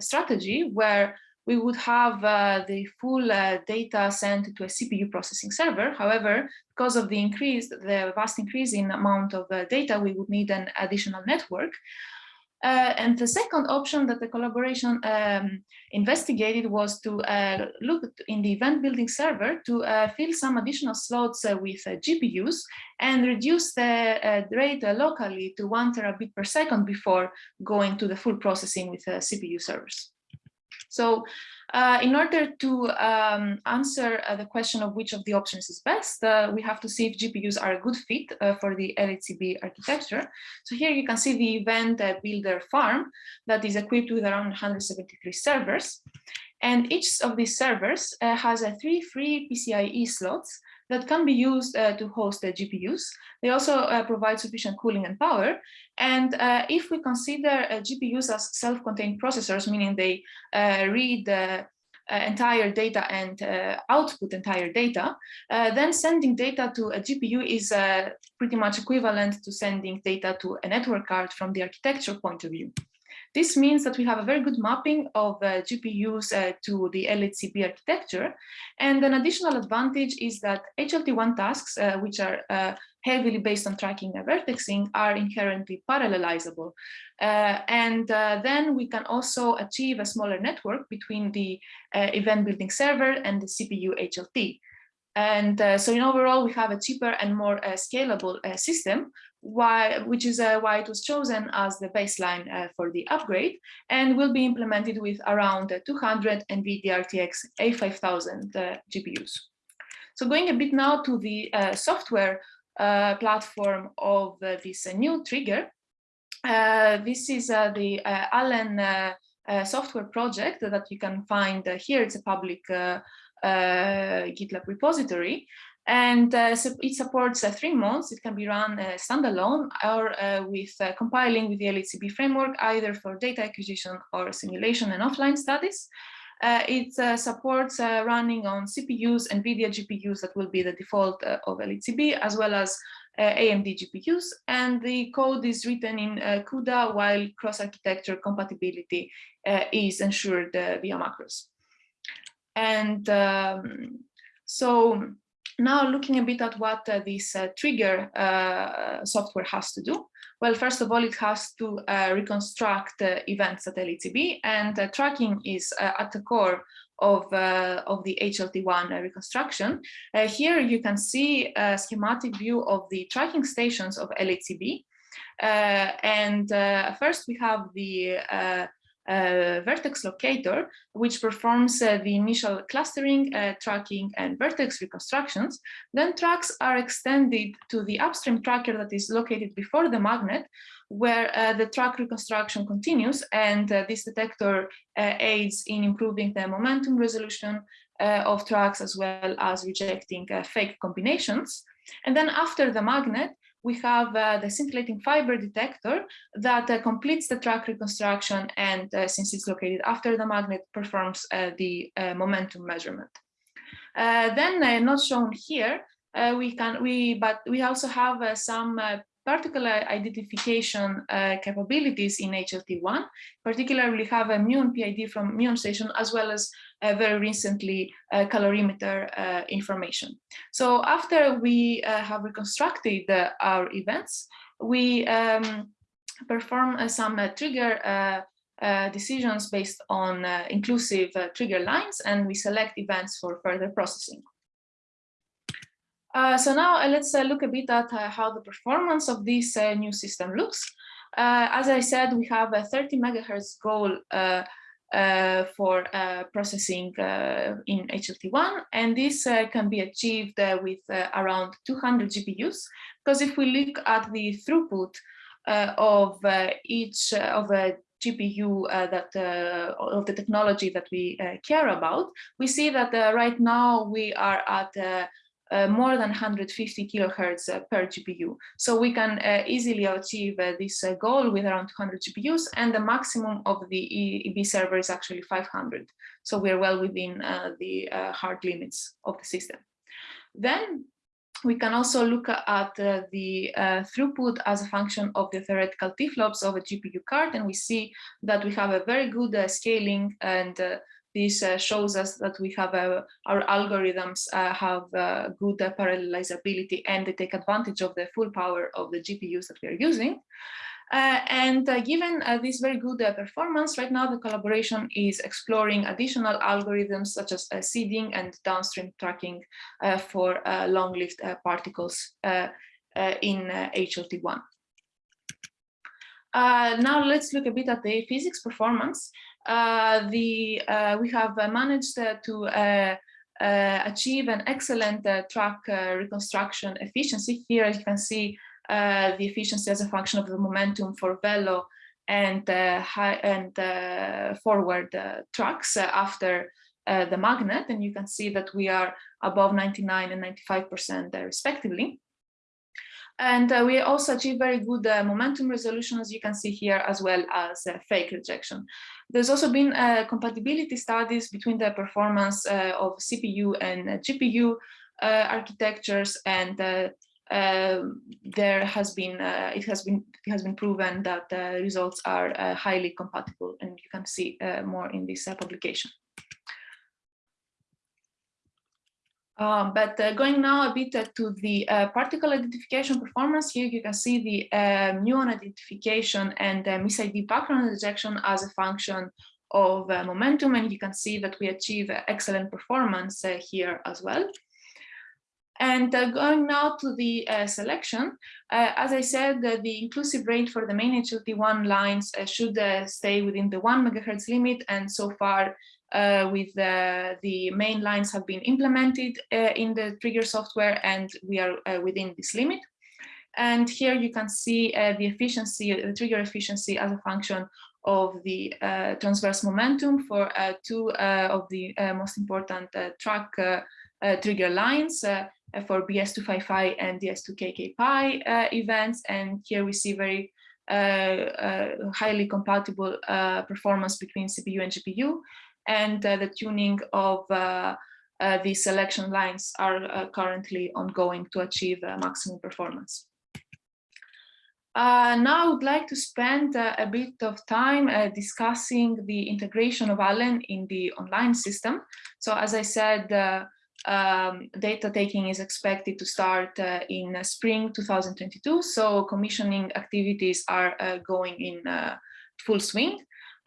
strategy where we would have uh, the full uh, data sent to a CPU processing server. However, because of the increase, the vast increase in amount of uh, data, we would need an additional network. Uh, and the second option that the collaboration um, investigated was to uh, look in the event building server to uh, fill some additional slots with GPUs and reduce the rate locally to one terabit per second before going to the full processing with CPU servers. So uh, in order to um, answer uh, the question of which of the options is best, uh, we have to see if GPUs are a good fit uh, for the LHCb architecture. So here you can see the event uh, builder farm that is equipped with around 173 servers. And each of these servers uh, has a three free PCIe slots that can be used uh, to host the GPUs. They also uh, provide sufficient cooling and power. And uh, if we consider uh, GPUs as self-contained processors, meaning they uh, read the uh, entire data and output entire data, then sending data to a GPU is pretty much equivalent to sending data to a network card from the architecture point of view. This means that we have a very good mapping of uh, GPUs uh, to the LHCb architecture. And an additional advantage is that HLT1 tasks, uh, which are uh, heavily based on tracking and vertexing, are inherently parallelizable. Uh, and uh, then we can also achieve a smaller network between the event building server and the CPU HLT. And uh, so in overall, we have a cheaper and more uh, scalable uh, system, why, which is uh, why it was chosen as the baseline uh, for the upgrade and will be implemented with around uh, 200 NVIDIA RTX A5000 GPUs. So going a bit now to the uh, software uh, platform of uh, this new trigger, this is the Allen software project that you can find here. It's a public uh, GitLab repository. And uh, so it supports uh, three modes. It can be run standalone or with compiling with the LHCb framework, either for data acquisition or simulation and offline studies. Uh, it uh, supports uh, running on CPUs, and NVIDIA GPUs that will be the default of LHCb, as well as AMD GPUs. And the code is written in CUDA while cross-architecture compatibility is ensured via macros. And um, so now looking a bit at what uh, this uh, trigger uh, software has to do. Well, first of all, it has to uh, reconstruct uh, events at LHCb and uh, tracking is at the core of, of the HLT1 reconstruction. here you can see a schematic view of the tracking stations of LHCb. and first we have the uh, vertex locator, which performs uh, the initial clustering, uh, tracking, and vertex reconstructions. Then tracks are extended to the upstream tracker that is located before the magnet, where uh, the track reconstruction continues, and uh, this detector uh, aids in improving the momentum resolution of tracks as well as rejecting fake combinations. And then after the magnet, we have uh, the scintillating fiber detector that uh, completes the track reconstruction and uh, since it's located after the magnet performs uh, the uh, momentum measurement. Then not shown here, we can we but we also have some particular identification uh, capabilities in HLT1, particularly have a muon PID from muon station as well as uh, very recently uh, calorimeter uh, information. So after we uh, have reconstructed uh, our events, we um, perform some trigger decisions based on inclusive trigger lines and we select events for further processing. Uh, so now uh, let's uh, look a bit at uh, how the performance of this uh, new system looks. Uh, as I said, we have a 30 megahertz goal for processing in HLT1, and this can be achieved with around 200 GPUs. Because if we look at the throughput of each of the GPU uh, that uh, of the technology that we uh, care about, we see that right now we are at uh, more than 150 kilohertz uh, per GPU. So we can uh, easily achieve uh, this uh, goal with around 200 GPUs and the maximum of the EB server is actually 500. So we're well within uh, the hard limits of the system. Then we can also look at the throughput as a function of the theoretical T-flops of a GPU card and we see that we have a very good scaling and this uh, shows us that we have uh, our algorithms uh, have uh, good uh, parallelizability and they take advantage of the full power of the GPUs that we are using. Uh, and given this very good performance, right now the collaboration is exploring additional algorithms such as seeding and downstream tracking for long-lived particles in HLT1. now let's look a bit at the physics performance. Uh, the uh, we have uh, managed uh, to uh, uh, achieve an excellent track reconstruction efficiency. Here you can see the efficiency as a function of the momentum for velo and high and forward tracks after the magnet, and you can see that we are above 99 and 95% respectively. And uh, we also achieve very good uh, momentum resolution, as you can see here, as well as uh, fake rejection. There's also been uh, compatibility studies between the performance uh, of CPU and uh, GPU architectures, and um, there has been it has been it has been proven that the results are highly compatible, and you can see more in this publication. Um, but uh, going now a bit uh, to the uh, particle identification performance, here you can see the muon identification and uh, MIS-ID background rejection as a function of uh, momentum, and you can see that we achieve excellent performance uh, here as well. And going now to the selection, as I said, the inclusive rate for the main HLT1 lines should stay within the one megahertz limit, and so far uh, with the, the main lines have been implemented uh, in the trigger software and we are uh, within this limit. And here you can see uh, the efficiency, the trigger efficiency as a function of the uh, transverse momentum for uh, two of the most important track trigger lines for BS255 and DS2KK pi events. And here we see very highly compatible performance between CPU and GPU and uh, the tuning of uh, uh, the selection lines are currently ongoing to achieve maximum performance. Uh, now I would like to spend uh, a bit of time uh, discussing the integration of Allen in the online system. So as I said, um, data taking is expected to start in spring 2022. So commissioning activities are going in full swing.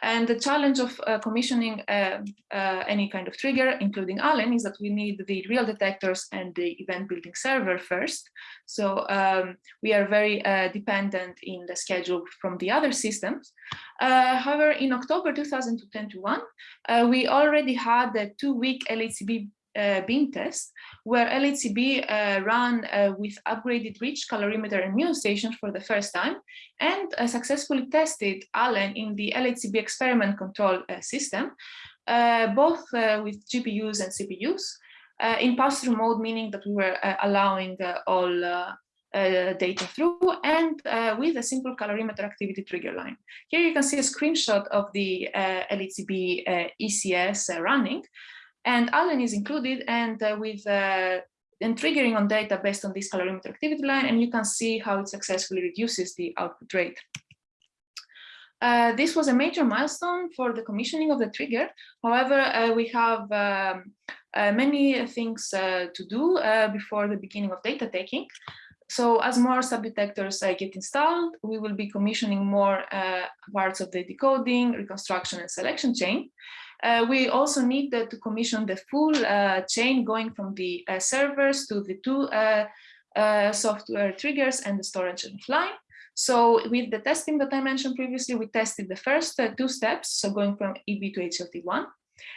And the challenge of uh, commissioning uh, uh, any kind of trigger, including Allen, is that we need the real detectors and the event building server first. So um, we are very uh, dependent in the schedule from the other systems. Uh, however, in October 2021, uh, we already had the two-week LHCb beam test, where LHCb uh, ran uh, with upgraded RICH calorimeter and muon stations for the first time, and uh, successfully tested Allen in the LHCb experiment control uh, system, uh, both with GPUs and CPUs, in pass-through mode, meaning that we were allowing all uh, data through and uh, with a simple calorimeter activity trigger line. Here you can see a screenshot of the uh, LHCb ECS running and Allen is included and uh, with uh, and triggering on data based on this calorimeter activity line, and you can see how it successfully reduces the output rate. Uh, this was a major milestone for the commissioning of the trigger. However, uh, we have um, uh, many things uh, to do before the beginning of data taking. So as more subdetectors get installed, we will be commissioning more parts of the decoding, reconstruction, and selection chain. Uh, we also need to commission the full uh, chain going from the uh, servers to the two uh, uh, software triggers and the storage offline. So with the testing that I mentioned previously, we tested the first uh, two steps, so going from EB to HLT1.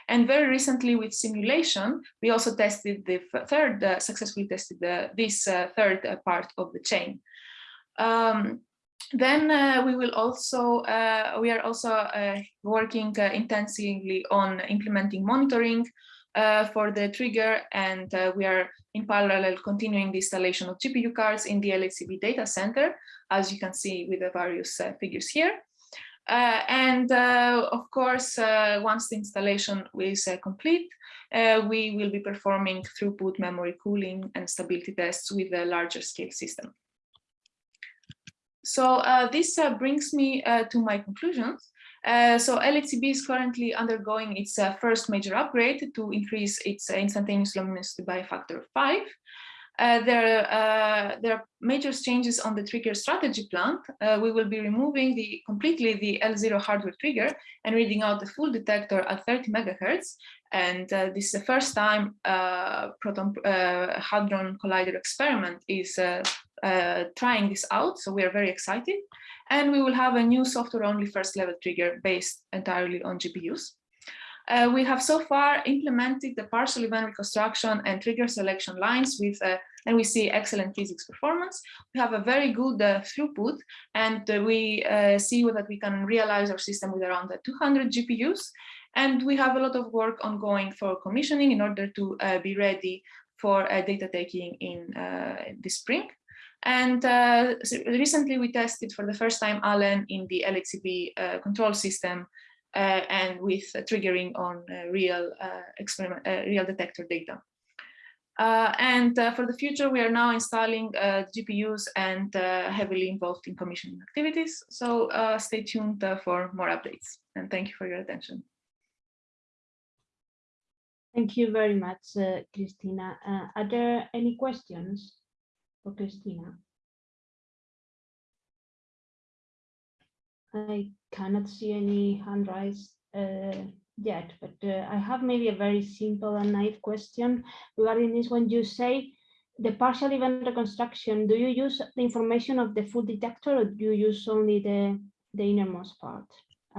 And very recently with simulation, we also tested the third, successfully tested the, this third part of the chain. Um, then uh, we will also, uh, we are also uh, working uh, intensively on implementing monitoring uh, for the trigger and uh, we are in parallel continuing the installation of GPU cards in the LHCb data center, as you can see with the various figures here. and of course, once the installation is complete, we will be performing throughput memory cooling and stability tests with a larger scale system. So uh, this uh, brings me uh, to my conclusions. Uh, so LHCb is currently undergoing its uh, first major upgrade to increase its instantaneous luminosity by a factor of five. Uh, there, there are major changes on the trigger strategy plant. we will be removing the completely the L0 hardware trigger and reading out the full detector at 30 megahertz. And this is the first time proton hadron collider experiment is uh, trying this out. So we are very excited. And we will have a new software only first level trigger based entirely on GPUs. Uh, we have so far implemented the partial event reconstruction and trigger selection lines with, uh, and we see excellent physics performance. We have a very good uh, throughput and uh, we uh, see that we can realize our system with around 200 GPUs. And we have a lot of work ongoing for commissioning in order to uh, be ready for data taking in the spring. And uh, recently we tested for the first time Allen in the LHCb uh, control system uh, and with triggering on uh, real uh, experiment, uh, real detector data. and for the future, we are now installing GPUs and heavily involved in commissioning activities. So stay tuned for more updates. And thank you for your attention. Thank you very much, Christina. are there any questions? For Christina. I cannot see any hand raised uh, yet, but uh, I have maybe a very simple and naive question regarding this. When you say the partial event reconstruction, do you use the information of the full detector or do you use only the, the innermost part?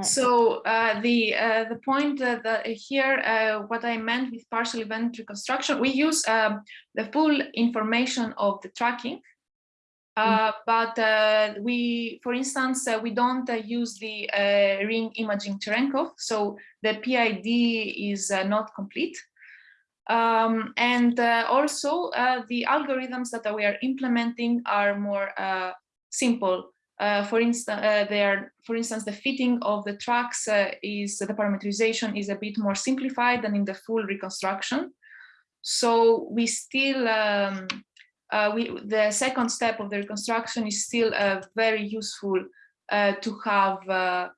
So uh, the uh, the point uh, that here, uh, what I meant with partial event reconstruction, we use um, the full information of the tracking, mm. but uh, we, for instance, uh, we don't use the ring imaging Cherenkov, so the PID is not complete. Um, and also the algorithms that we are implementing are more simple uh, for instance, uh, for instance, the fitting of the tracks uh, is the parameterization is a bit more simplified than in the full reconstruction. So we still, um, uh, we, the second step of the reconstruction is still uh, very useful to have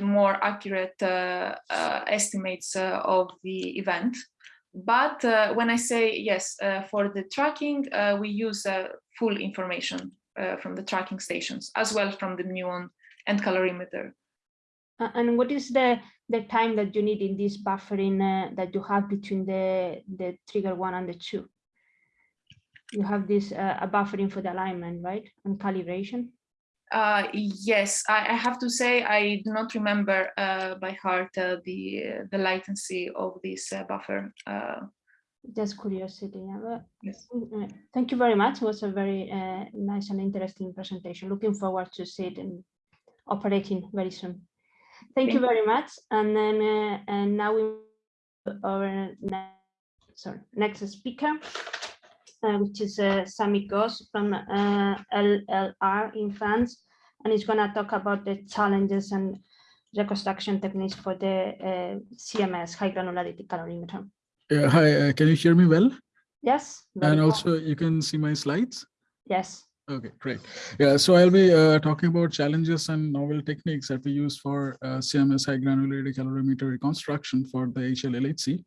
more accurate estimates of the event. But when I say yes, for the tracking, we use full information uh, from the tracking stations, as well from the muon and calorimeter. Uh, and what is the the time that you need in this buffering uh, that you have between the the trigger one and the two? You have this uh, a buffering for the alignment, right, and calibration. Uh, yes, I, I have to say I do not remember uh, by heart uh, the the latency of this uh, buffer. Just curiosity. yes. uh, Thank you very much. It was a very uh, nice and interesting presentation. Looking forward to see it in operating very soon. Thank you very much. And then uh, and now we our ne- sorry next speaker, uh, which is uh, Shamik Ghosh from uh, LLR in France, and he's going to talk about the challenges and reconstruction techniques for the uh, CMS high granularity calorimeter. Yeah, hi, uh, can you hear me well? Yes. And well. also you can see my slides? yes. Okay, great. Yeah, so I'll be uh, talking about challenges and novel techniques that we use for uh, CMS high granularity calorimeter reconstruction for the HLLHC.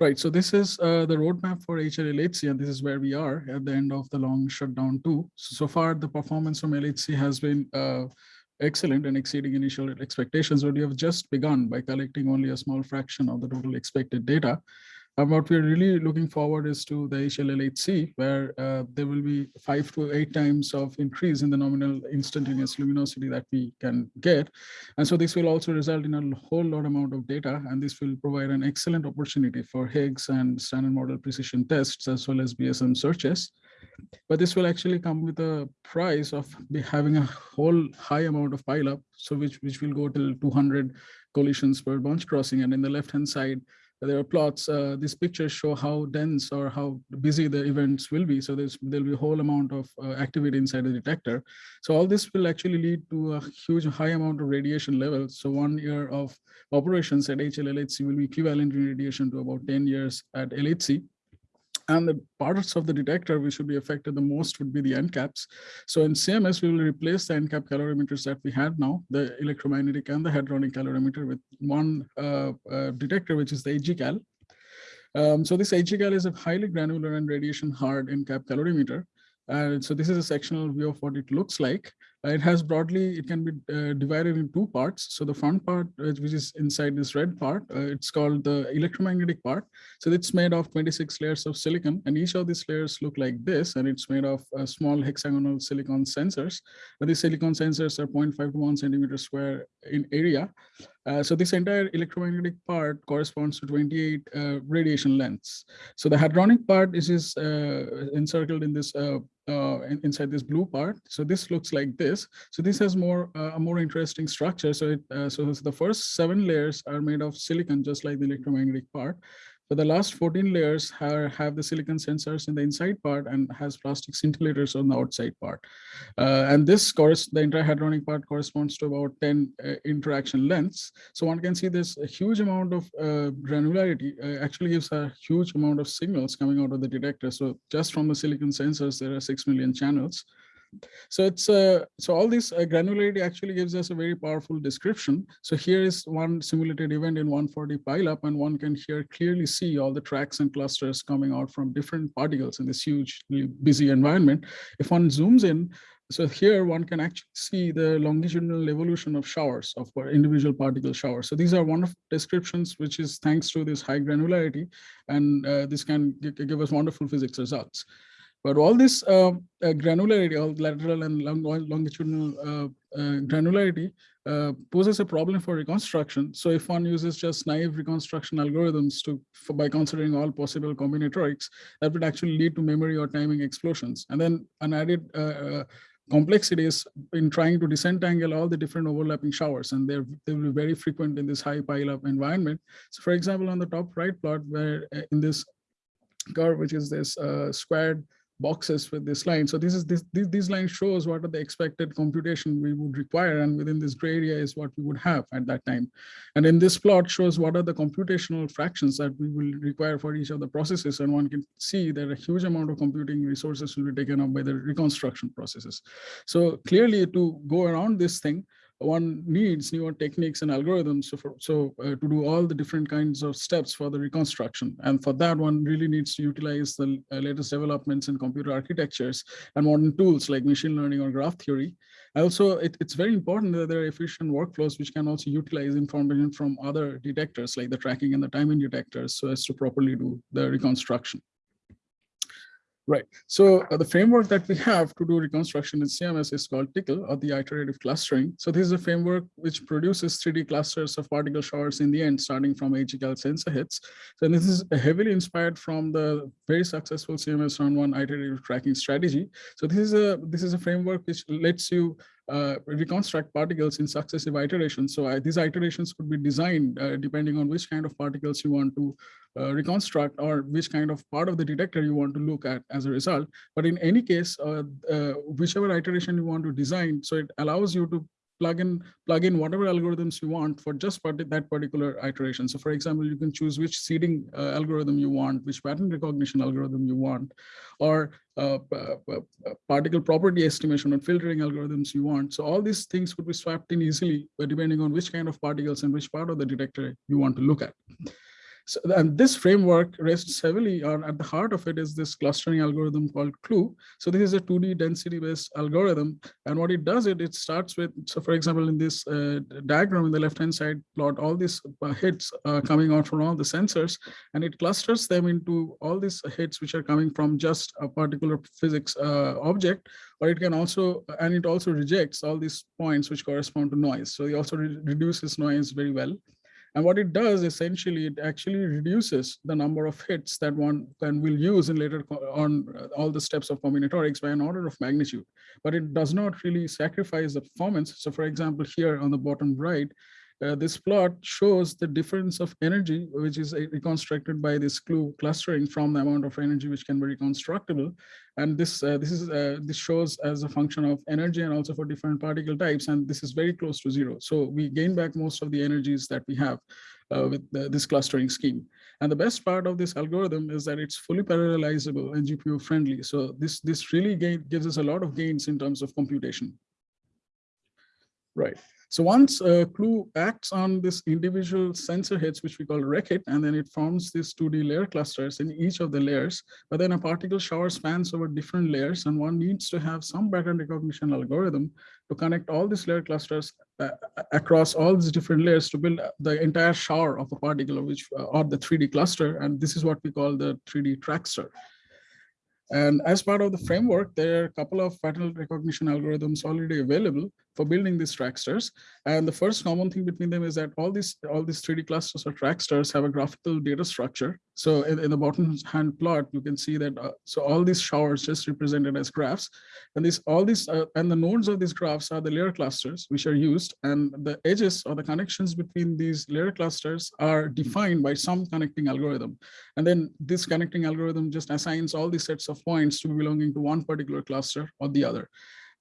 Right, so this is uh, the roadmap for HLLHC and this is where we are at the end of the long shutdown two. So, so far the performance from LHC has been uh, excellent and exceeding initial expectations, but we have just begun by collecting only a small fraction of the total expected data. And what we're really looking forward is to the HLLHC, where uh, there will be five to eight times of increase in the nominal instantaneous luminosity that we can get. And so this will also result in a whole lot amount of data, and this will provide an excellent opportunity for Higgs and standard model precision tests, as well as BSM searches. But this will actually come with a price of having a whole high amount of pileup, so which, which will go till 200 collisions per bunch crossing. And in the left-hand side, there are plots. Uh, these pictures show how dense or how busy the events will be. So there's there'll be a whole amount of uh, activity inside the detector. So all this will actually lead to a huge high amount of radiation levels. So one year of operations at HLLHC will be equivalent in radiation to about 10 years at LHC. And the parts of the detector which should be affected the most would be the end caps. So in CMS, we will replace the end cap calorimeters that we have now, the electromagnetic and the hadronic calorimeter with one uh, uh, detector, which is the HGCAL. Um, so this HGCAL is a highly granular and radiation hard end cap calorimeter. And so this is a sectional view of what it looks like. Uh, it has broadly, it can be uh, divided in two parts. So the front part, uh, which is inside this red part, uh, it's called the electromagnetic part. So it's made of 26 layers of silicon and each of these layers look like this and it's made of uh, small hexagonal silicon sensors. But these silicon sensors are 0.5 to 1 centimeter square in area. Uh, so this entire electromagnetic part corresponds to 28 uh, radiation lengths. So the hadronic part is, is uh, encircled in this uh, uh, inside this blue part. So this looks like this. So this has more a more interesting structure. So it so the first seven layers are made of silicon, just like the electromagnetic part. But the last 14 layers have, have the silicon sensors in the inside part and has plastic scintillators on the outside part. Uh, and this course, the entire hadronic part corresponds to about 10 uh, interaction lengths. So one can see this huge amount of uh, granularity uh, actually gives a huge amount of signals coming out of the detector. So just from the silicon sensors, there are 6 million channels. So it's uh, so all this uh, granularity actually gives us a very powerful description. So here is one simulated event in 140 pileup, and one can here clearly see all the tracks and clusters coming out from different particles in this huge busy environment. If one zooms in, so here one can actually see the longitudinal evolution of showers of individual particle showers. So these are wonderful descriptions, which is thanks to this high granularity, and uh, this can give us wonderful physics results. But all this uh, uh, granularity, all lateral and long, longitudinal uh, uh, granularity poses a problem for reconstruction. So if one uses just naive reconstruction algorithms to for, by considering all possible combinatorics, that would actually lead to memory or timing explosions. And then an added complexities in trying to disentangle all the different overlapping showers and they're they will be very frequent in this high pile-up environment. So for example, on the top right plot where in this curve, which is this uh, squared boxes with this line. So this is this, this these lines shows what are the expected computation we would require and within this gray area is what we would have at that time. And in this plot shows what are the computational fractions that we will require for each of the processes and one can see that a huge amount of computing resources will be taken up by the reconstruction processes. So clearly to go around this thing, one needs newer techniques and algorithms so, for, so uh, to do all the different kinds of steps for the reconstruction. And for that, one really needs to utilize the uh, latest developments in computer architectures and modern tools like machine learning or graph theory. Also, it, it's very important that there are efficient workflows which can also utilize information from other detectors like the tracking and the timing detectors so as to properly do the reconstruction. Right. So uh, the framework that we have to do reconstruction in CMS is called TICL or the iterative clustering. So this is a framework which produces 3D clusters of particle showers in the end, starting from HCal sensor hits. So this is heavily inspired from the very successful CMS round one iterative tracking strategy. So this is a this is a framework which lets you uh, reconstruct particles in successive iterations. So uh, these iterations could be designed uh, depending on which kind of particles you want to uh, reconstruct or which kind of part of the detector you want to look at as a result. But in any case, uh, whichever iteration you want to design, so it allows you to plug in plug in whatever algorithms you want for just part that particular iteration. So for example, you can choose which seeding uh, algorithm you want, which pattern recognition algorithm you want, or uh, particle property estimation and filtering algorithms you want. So all these things could be swapped in easily depending on which kind of particles and which part of the detector you want to look at. So, and this framework rests heavily on at the heart of it is this clustering algorithm called CLUE. So this is a 2D density based algorithm. And what it does, it, it starts with, so for example, in this uh, diagram in the left-hand side plot, all these uh, hits uh, coming out from all the sensors, and it clusters them into all these hits which are coming from just a particular physics uh, object, or it can also, and it also rejects all these points which correspond to noise. So it also re reduces noise very well. And what it does essentially, it actually reduces the number of hits that one can will use in later on uh, all the steps of combinatorics by an order of magnitude. But it does not really sacrifice the performance. So for example, here on the bottom right, uh, this plot shows the difference of energy, which is uh, reconstructed by this clue clustering from the amount of energy which can be reconstructible. And this uh, this is uh, this shows as a function of energy and also for different particle types. And this is very close to zero. So we gain back most of the energies that we have uh, with this clustering scheme. And the best part of this algorithm is that it's fully parallelizable and GPU friendly. So this this really gain, gives us a lot of gains in terms of computation. Right. So once a clue acts on this individual sensor hits, which we call RecHit, and then it forms these 2D layer clusters in each of the layers, but then a particle shower spans over different layers, and one needs to have some pattern recognition algorithm to connect all these layer clusters uh, across all these different layers to build the entire shower of a particle, which uh, or the 3D cluster, and this is what we call the 3D trackster. And as part of the framework, there are a couple of pattern recognition algorithms already available for building these tracksters. And the first common thing between them is that all these all these 3D clusters or tracksters have a graphical data structure. So in, in the bottom hand plot, you can see that uh, so all these showers just represented as graphs. And these all these uh, and the nodes of these graphs are the layer clusters which are used. And the edges or the connections between these layer clusters are defined by some connecting algorithm. And then this connecting algorithm just assigns all these sets of points to be belonging to one particular cluster or the other.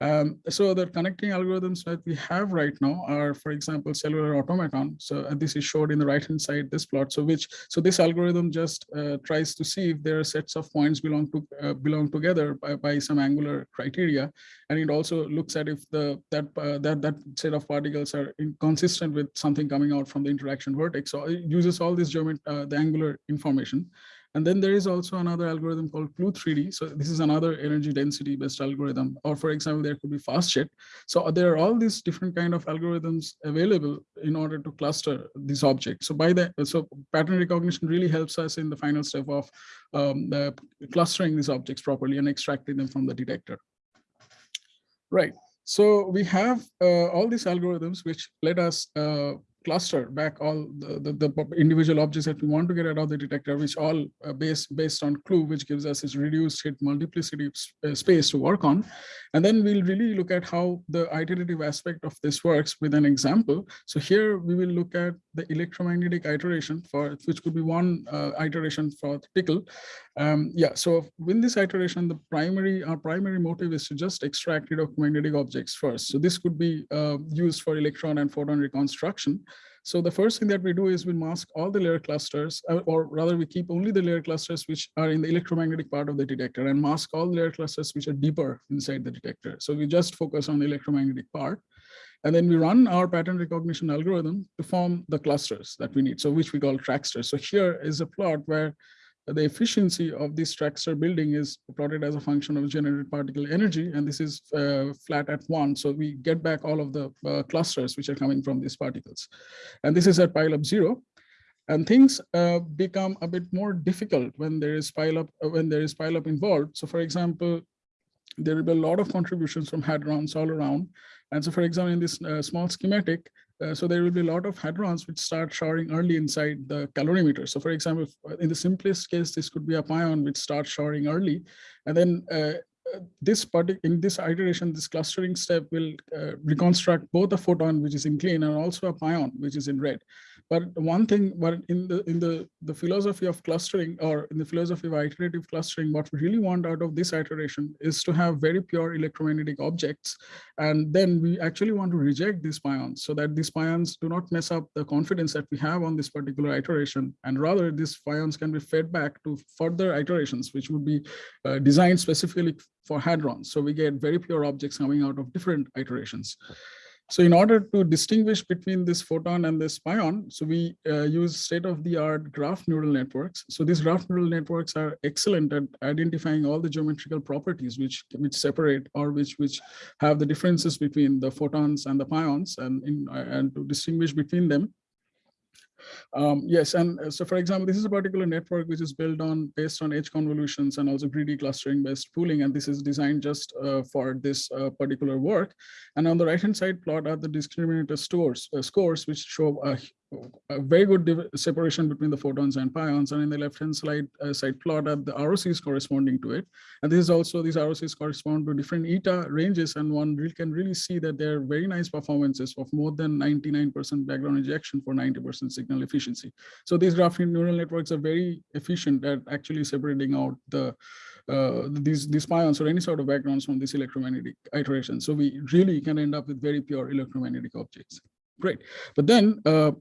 Um, so the connecting algorithms that we have right now are, for example, cellular automaton. So uh, this is showed in the right hand side, this plot. So which so this algorithm just uh, tries to see if there are sets of points belong to uh, belong together by, by, some angular criteria, and it also looks at if the that uh, that that set of particles are inconsistent with something coming out from the interaction vertex. So it uses all this geomet uh, the angular information. And then there is also another algorithm called CLUE3D. So this is another energy density based algorithm. Or for example, there could be FastJet. So there are all these different kind of algorithms available in order to cluster these objects. So by that, so pattern recognition really helps us in the final step of um, the clustering these objects properly and extracting them from the detector. Right. So we have uh, all these algorithms which let us uh, cluster back all the, the, the, individual objects that we want to get out of the detector, which all uh, based, based on clue, which gives us this reduced hit multiplicity uh, space to work on. And then we'll really look at how the iterative aspect of this works with an example. So here we will look at the electromagnetic iteration for which could be one uh, iteration for TICL. Um, yeah, so in this iteration, the primary our primary motive is to just extract electromagnetic objects first. So this could be uh, used for electron and photon reconstruction. So the first thing that we do is we mask all the layer clusters, uh, or rather we keep only the layer clusters which are in the electromagnetic part of the detector and mask all the layer clusters which are deeper inside the detector. So we just focus on the electromagnetic part. And then we run our pattern recognition algorithm to form the clusters that we need, so which we call tracksters. So here is a plot where the efficiency of this trackster building is plotted as a function of generated particle energy, and this is uh, flat at one. So we get back all of the uh, clusters which are coming from these particles. And this is at pileup zero. And things uh, become a bit more difficult when there is pileup uh, when there is pileup involved. So for example, there will be a lot of contributions from hadrons all around. And so for example, in this uh, small schematic, uh, so there will be a lot of hadrons which start showering early inside the calorimeter. So for example, in the simplest case, this could be a pion which starts showering early. And then uh, this part in this iteration, this clustering step will uh, reconstruct both a photon, which is in green, and also a pion, which is in red. But one thing, but in the in the the philosophy of clustering, or in the philosophy of iterative clustering, what we really want out of this iteration is to have very pure electromagnetic objects, and then we actually want to reject these pions, so that these pions do not mess up the confidence that we have on this particular iteration, and rather these pions can be fed back to further iterations, which would be uh, designed specifically for hadrons. So we get very pure objects coming out of different iterations. So in order to distinguish between this photon and this pion, so we uh, use state-of-the-art graph neural networks. So these graph neural networks are excellent at identifying all the geometrical properties which which separate or which which have the differences between the photons and the pions and in and to distinguish between them. Um, yes, and uh, so for example, this is a particular network which is built on based on edge convolutions and also greedy clustering based pooling, and this is designed just uh, for this uh, particular work. And on the right hand side plot are the discriminator stores, uh, scores which show a a very good separation between the photons and pions and in the left hand side uh, side plot at the ROCs corresponding to it. And this is also these ROCs correspond to different eta ranges and one really can really see that they're very nice performances of more than 99% background ejection for 90% signal efficiency. So these graph neural networks are very efficient at actually separating out the uh, these these pions or any sort of backgrounds from this electromagnetic iteration. So we really can end up with very pure electromagnetic objects Great. But then uh,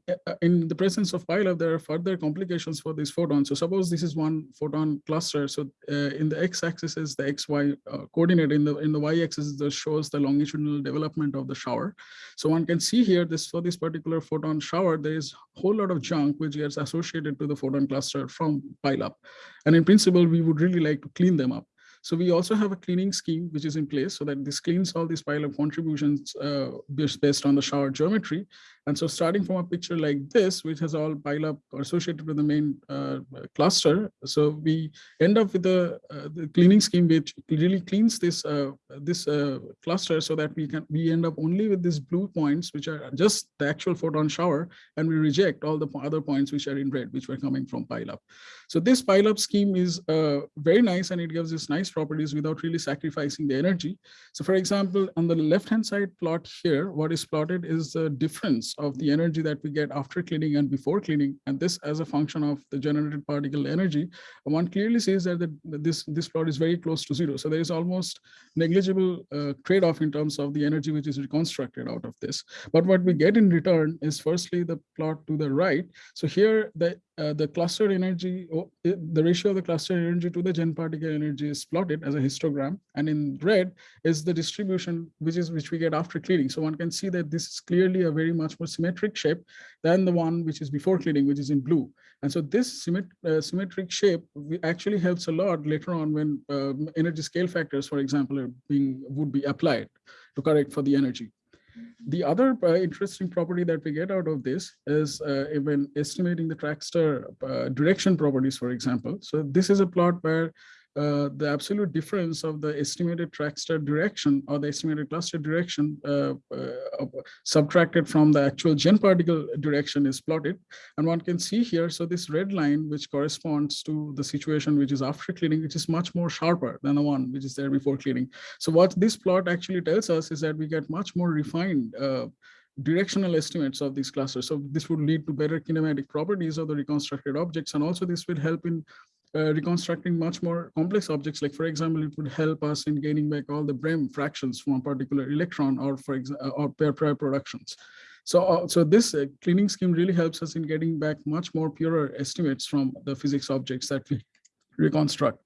in the presence of pileup, there are further complications for these photons. So suppose this is one photon cluster. So uh, in the x-axis is the xy uh, coordinate. In the in the y-axis this shows the longitudinal development of the shower. So one can see here this for this particular photon shower, there is a whole lot of junk which gets associated to the photon cluster from pileup. And in principle, we would really like to clean them up. So we also have a cleaning scheme which is in place so that this cleans all these pileup contributions uh, based on the shower geometry. And so starting from a picture like this, which has all pile pileup associated with the main uh, cluster, so we end up with a uh, the cleaning scheme which really cleans this uh, this uh, cluster so that we can we end up only with these blue points, which are just the actual photon shower, and we reject all the other points which are in red, which were coming from pileup. So this pileup scheme is uh, very nice and it gives us nice properties without really sacrificing the energy. So for example, on the left-hand side plot here, what is plotted is the difference of the energy that we get after cleaning and before cleaning, and this as a function of the generated particle energy, one clearly sees that the, this, this plot is very close to zero. So there is almost negligible uh, trade-off in terms of the energy which is reconstructed out of this. But what we get in return is firstly the plot to the right. So here the uh, the cluster energy, the ratio of the cluster energy to the gen particle energy is plotted as a histogram. And in red is the distribution, which is which we get after cleaning. So one can see that this is clearly a very much more symmetric shape than the one which is before cleaning, which is in blue. And so this symmet uh, symmetric shape actually helps a lot later on when uh, energy scale factors, for example, are being would be applied to correct for the energy. The other uh, interesting property that we get out of this is uh, when estimating the trackster uh, direction properties, for example. So this is a plot where uh, the absolute difference of the estimated trackster direction or the estimated cluster direction uh, uh, subtracted from the actual gen particle direction is plotted. And one can see here, so this red line, which corresponds to the situation which is after cleaning, which is much more sharper than the one which is there before cleaning. So what this plot actually tells us is that we get much more refined uh, directional estimates of these clusters. So this would lead to better kinematic properties of the reconstructed objects. And also this will help in uh, reconstructing much more complex objects. Like for example, it would help us in gaining back all the Brem fractions from a particular electron or for example, or pair pair productions. So, uh, so this uh, cleaning scheme really helps us in getting back much more purer estimates from the physics objects that we reconstruct.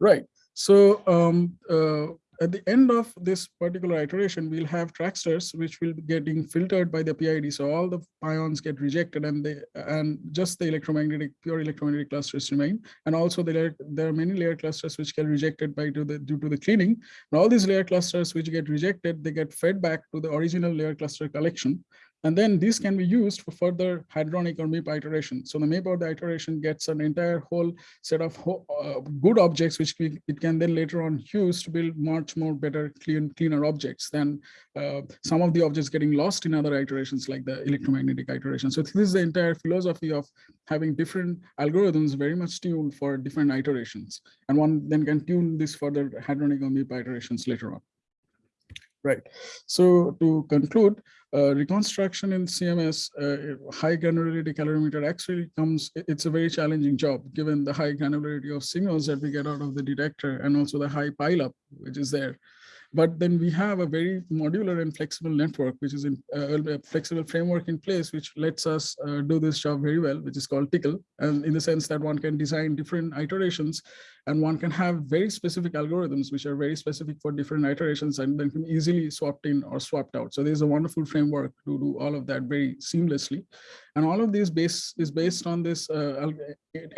Right. So um, uh, at the end of this particular iteration, we'll have tracksters which will be getting filtered by the PID. So all the pions get rejected and they and just the electromagnetic pure electromagnetic clusters remain. And also there, there are many layer clusters which get rejected by to the due to the cleaning. And all these layer clusters which get rejected, they get fed back to the original layer cluster collection. And then this can be used for further hadronic or MIP iteration. So the MIP or the iteration gets an entire whole set of uh, good objects, which we, it can then later on use to build much more better, clean, cleaner objects than uh, some of the objects getting lost in other iterations like the electromagnetic iteration. So this is the entire philosophy of having different algorithms very much tuned for different iterations. And one then can tune this further hadronic or MIP iterations later on. Right. So to conclude, uh, reconstruction in CMS, uh, high granularity calorimeter actually comes, it's a very challenging job given the high granularity of signals that we get out of the detector and also the high pileup which is there. But then we have a very modular and flexible network, which is in uh, a flexible framework in place, which lets us uh, do this job very well, which is called TICL. And in the sense that one can design different iterations and one can have very specific algorithms, which are very specific for different iterations and then can easily swapped in or swapped out. So there's a wonderful framework to do all of that very seamlessly. And all of these base is based on this uh,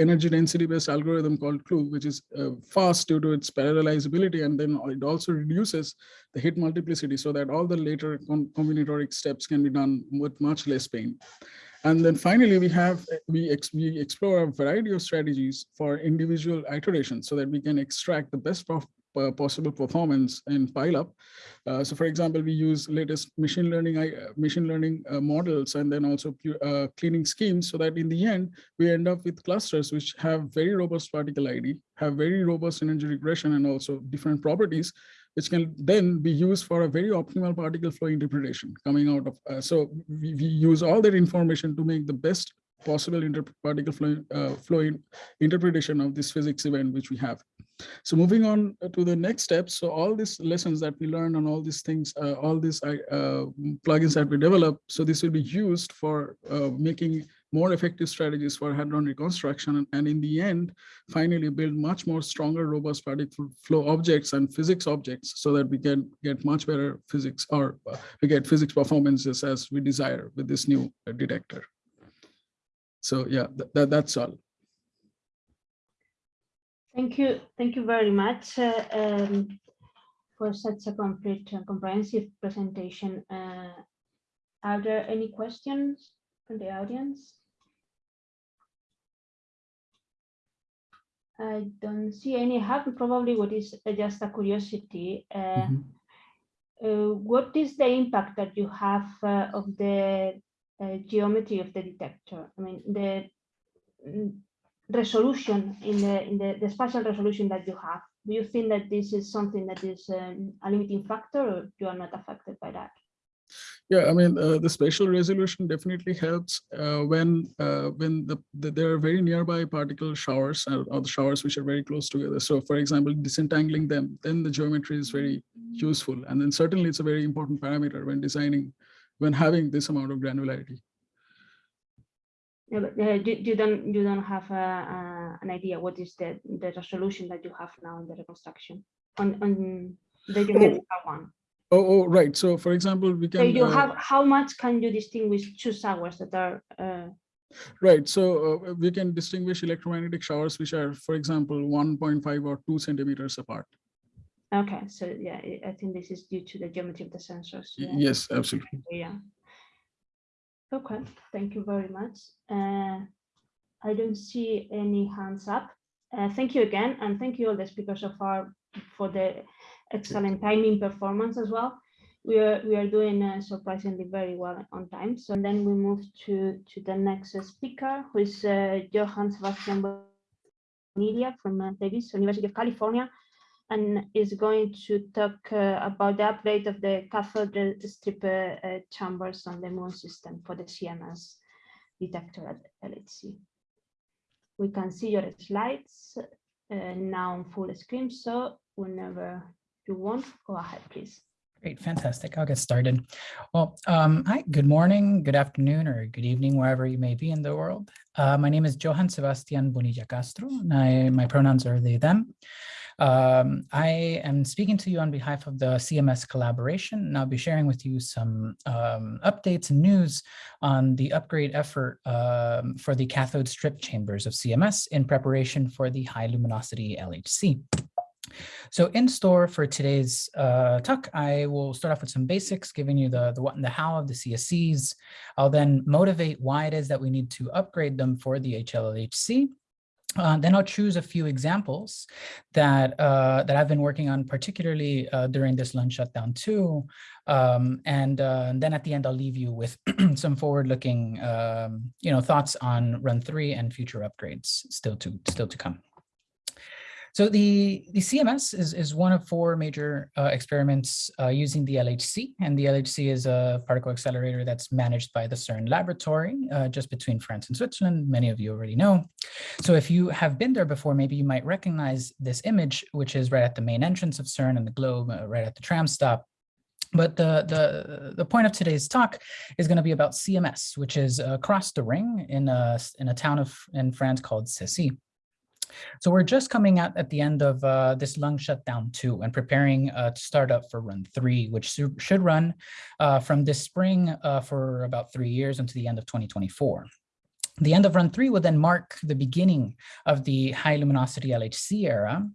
energy density based algorithm called CLUE, which is uh, fast due to its parallelizability. And then it also reduces the hit multiplicity so that all the later combinatoric steps can be done with much less pain. And then finally, we have we, ex, we explore a variety of strategies for individual iterations so that we can extract the best uh, possible performance in pileup. Uh, so for example, we use latest machine learning uh, machine learning uh, models and then also uh, cleaning schemes so that in the end, we end up with clusters which have very robust particle ID, have very robust energy regression and also different properties, which can then be used for a very optimal particle flow interpretation coming out of. Uh, so we, we use all that information to make the best possible particle flow, uh, flow in interpretation of this physics event which we have. So moving on to the next step. So all these lessons that we learned on all these things, uh, all these uh, plugins that we develop, so this will be used for uh, making more effective strategies for hadron reconstruction and, in the end finally build much more stronger robust particle flow objects and physics objects so that we can get much better physics or uh, we get physics performances as we desire with this new uh, detector so yeah th that, that's all Thank you. Thank you very much uh, um, for such a complete and comprehensive presentation. Uh, are there any questions from the audience? I don't see any have probably what is just a curiosity. Uh, mm -hmm. what is the impact that you have uh, of the uh, geometry of the detector? I mean, the mm, resolution in the in the, the spatial resolution that you have do you think that this is something that is um, a limiting factor or you are not affected by that yeah i mean uh, the spatial resolution definitely helps uh, when uh, when the, the, there are very nearby particle showers or, or, the showers which are very close together so for example disentangling them then the geometry is very useful and then certainly it's a very important parameter when designing when having this amount of granularity yeah, but, uh, you, you, don't you don't have an idea what is the the resolution that you have now in the reconstruction on on the geometrical oh. one. Oh, oh, right. So, for example, we can. So you uh, have how much can you distinguish two showers that are? Uh, right. So uh, we can distinguish electromagnetic showers which are, for example, 1.5 or 2 centimeters apart. Okay. So yeah, I think this is due to the geometry of the sensors. Yeah. Yes, absolutely. Yeah. Okay, thank you very much. Uh, I don't see any hands up. Uh, thank you again, and thank you all the speakers so far for the excellent timing performance as well. We are we are doing uh, surprisingly very well on time. So then we move to to the next speaker, who is uh, Johan Sebastian Bonilla from uh, Davis University of California, and is going to talk uh, about the upgrade of the cathode strip uh, uh chambers on the muon system for the CMS detector at LHC. We can see your slides now on full screen, so whenever you want, go ahead, please. Great, fantastic. I'll get started. Well, um, hi, good morning, good afternoon, or good evening, wherever you may be in the world. Uh, my name is Johan Sebastian Bonilla Castro, and I, my pronouns are they, them. Um, I am speaking to you on behalf of the CMS collaboration, and I'll be sharing with you some um, updates and news on the upgrade effort um, for the cathode strip chambers of CMS in preparation for the high luminosity LHC. So in store for today's uh, talk, I will start off with some basics, giving you the, the what and the how of the CSCs. I'll then motivate why it is that we need to upgrade them for the HLLHC. Uh, then I'll choose a few examples that uh, that I've been working on, particularly uh, during this long shutdown two. Um, and, uh, and, then at the end, I'll leave you with (clears throat) some forward-looking, um, you know, thoughts on Run three and future upgrades still to still to come. So the, the CMS is, is one of four major uh, experiments uh, using the LHC, and the LHC is a particle accelerator that's managed by the CERN laboratory uh, just between France and Switzerland. Many of you already know. So if you have been there before, maybe you might recognize this image, which is right at the main entrance of CERN and the globe, uh, right at the tram stop. But the, the, the point of today's talk is going to be about CMS, which is across the ring in a, in a town of in France called Cessy. So we're just coming out at the end of uh, this long shutdown two and preparing uh, to start up for run three, which should run uh, from this spring uh, for about three years until the end of 2024. The end of run three would then mark the beginning of the high luminosity LHC era.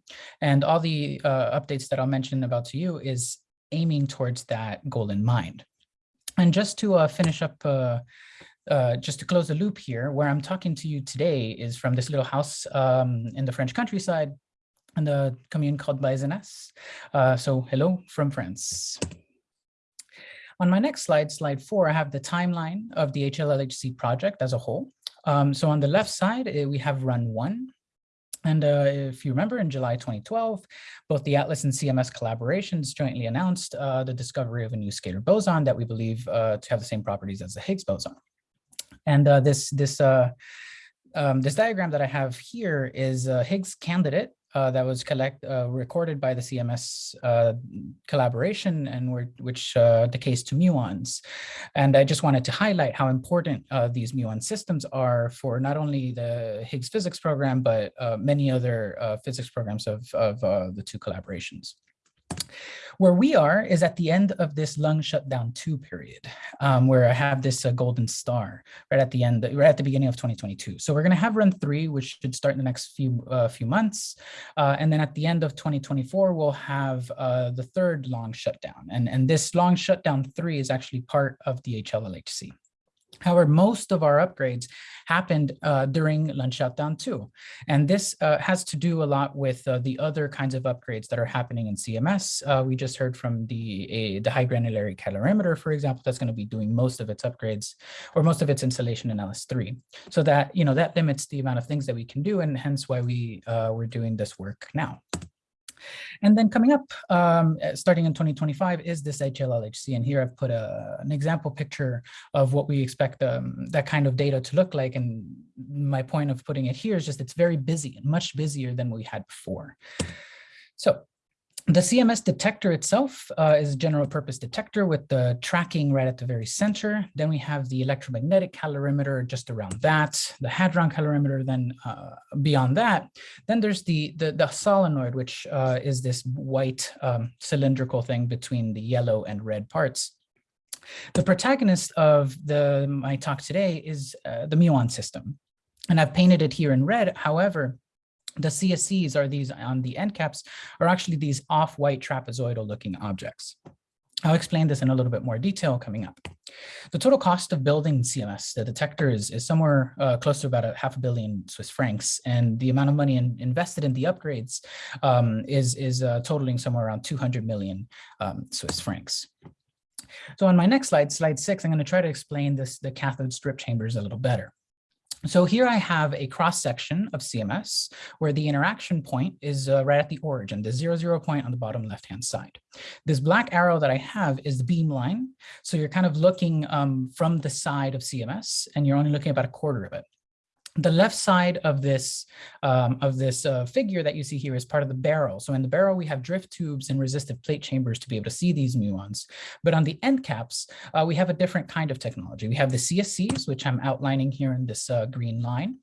And all the uh, updates that I'll mention about to you is aiming towards that goal in mind. And just to uh, finish up uh, just to close the loop here, where I'm talking to you today is from this little house um, in the French countryside in the commune called Baizenas. Uh, so hello from France. On my next slide, slide four, I have the timeline of the HLLHC project as a whole. Um, so on the left side, uh, we have run one. And uh, if you remember, in July 2012, both the Atlas and CMS collaborations jointly announced uh, the discovery of a new scalar boson that we believe uh, to have the same properties as the Higgs boson. And uh, this this uh, um, this diagram that I have here is a Higgs candidate uh, that was collect uh, recorded by the CMS uh, collaboration and which uh, decays to muons. And I just wanted to highlight how important uh, these muon systems are for not only the Higgs physics program, but uh, many other physics programs of, of the two collaborations. Where we are is at the end of this long shutdown two period, um, where I have this uh, golden star right at the end, right at the beginning of 2022. So we're going to have run three, which should start in the next few uh, few months, uh, and then at the end of 2024, we'll have uh, the third long shutdown, and and this long shutdown three is actually part of the HLLHC. However, most of our upgrades happened uh, during long shutdown two. And this uh, has to do a lot with uh, the other kinds of upgrades that are happening in CMS. Uh, we just heard from the, the high granularity calorimeter, for example, that's going to be doing most of its upgrades or most of its installation in LS3. So that, you know, that limits the amount of things that we can do and hence why we uh, we're doing this work now. And then coming up, um, eh, starting in 2025, is this HLLHC. And here I've put a, an example picture of what we expect um, that kind of data to look like. And my point of putting it here is just it's very busy much busier than we had before. So the CMS detector itself uh, is a general purpose detector with the tracking right at the very center. Then we have the electromagnetic calorimeter just around that, the hadron calorimeter then uh, beyond that. Then there's the, the, the solenoid, which uh, is this white um, cylindrical thing between the yellow and red parts. The protagonist of the my talk today is uh, the muon system. And I've painted it here in red. However, the CSCs are these on the end caps are actually these off-white trapezoidal looking objects. I'll explain this in a little bit more detail coming up. The total cost of building CMS, the detector is, is somewhere uh, close to about a half a billion Swiss francs. And the amount of money in, invested in the upgrades um, is, is uh, totaling somewhere around 200 million um, Swiss francs. So on my next slide, slide six, I'm going to try to explain this, the cathode strip chambers a little better. So here I have a cross section of CMS where the interaction point is uh, right at the origin, the zero zero point on the bottom left hand side. This black arrow that I have is the beam line. So you're kind of looking um, from the side of CMS and you're only looking about a quarter of it the left side of this um, of this uh, figure that you see here is part of the barrel. So in the barrel, we have drift tubes and resistive plate chambers to be able to see these muons. But on the end caps, uh, we have a different kind of technology. We have the CSCs, which I'm outlining here in this uh, green line.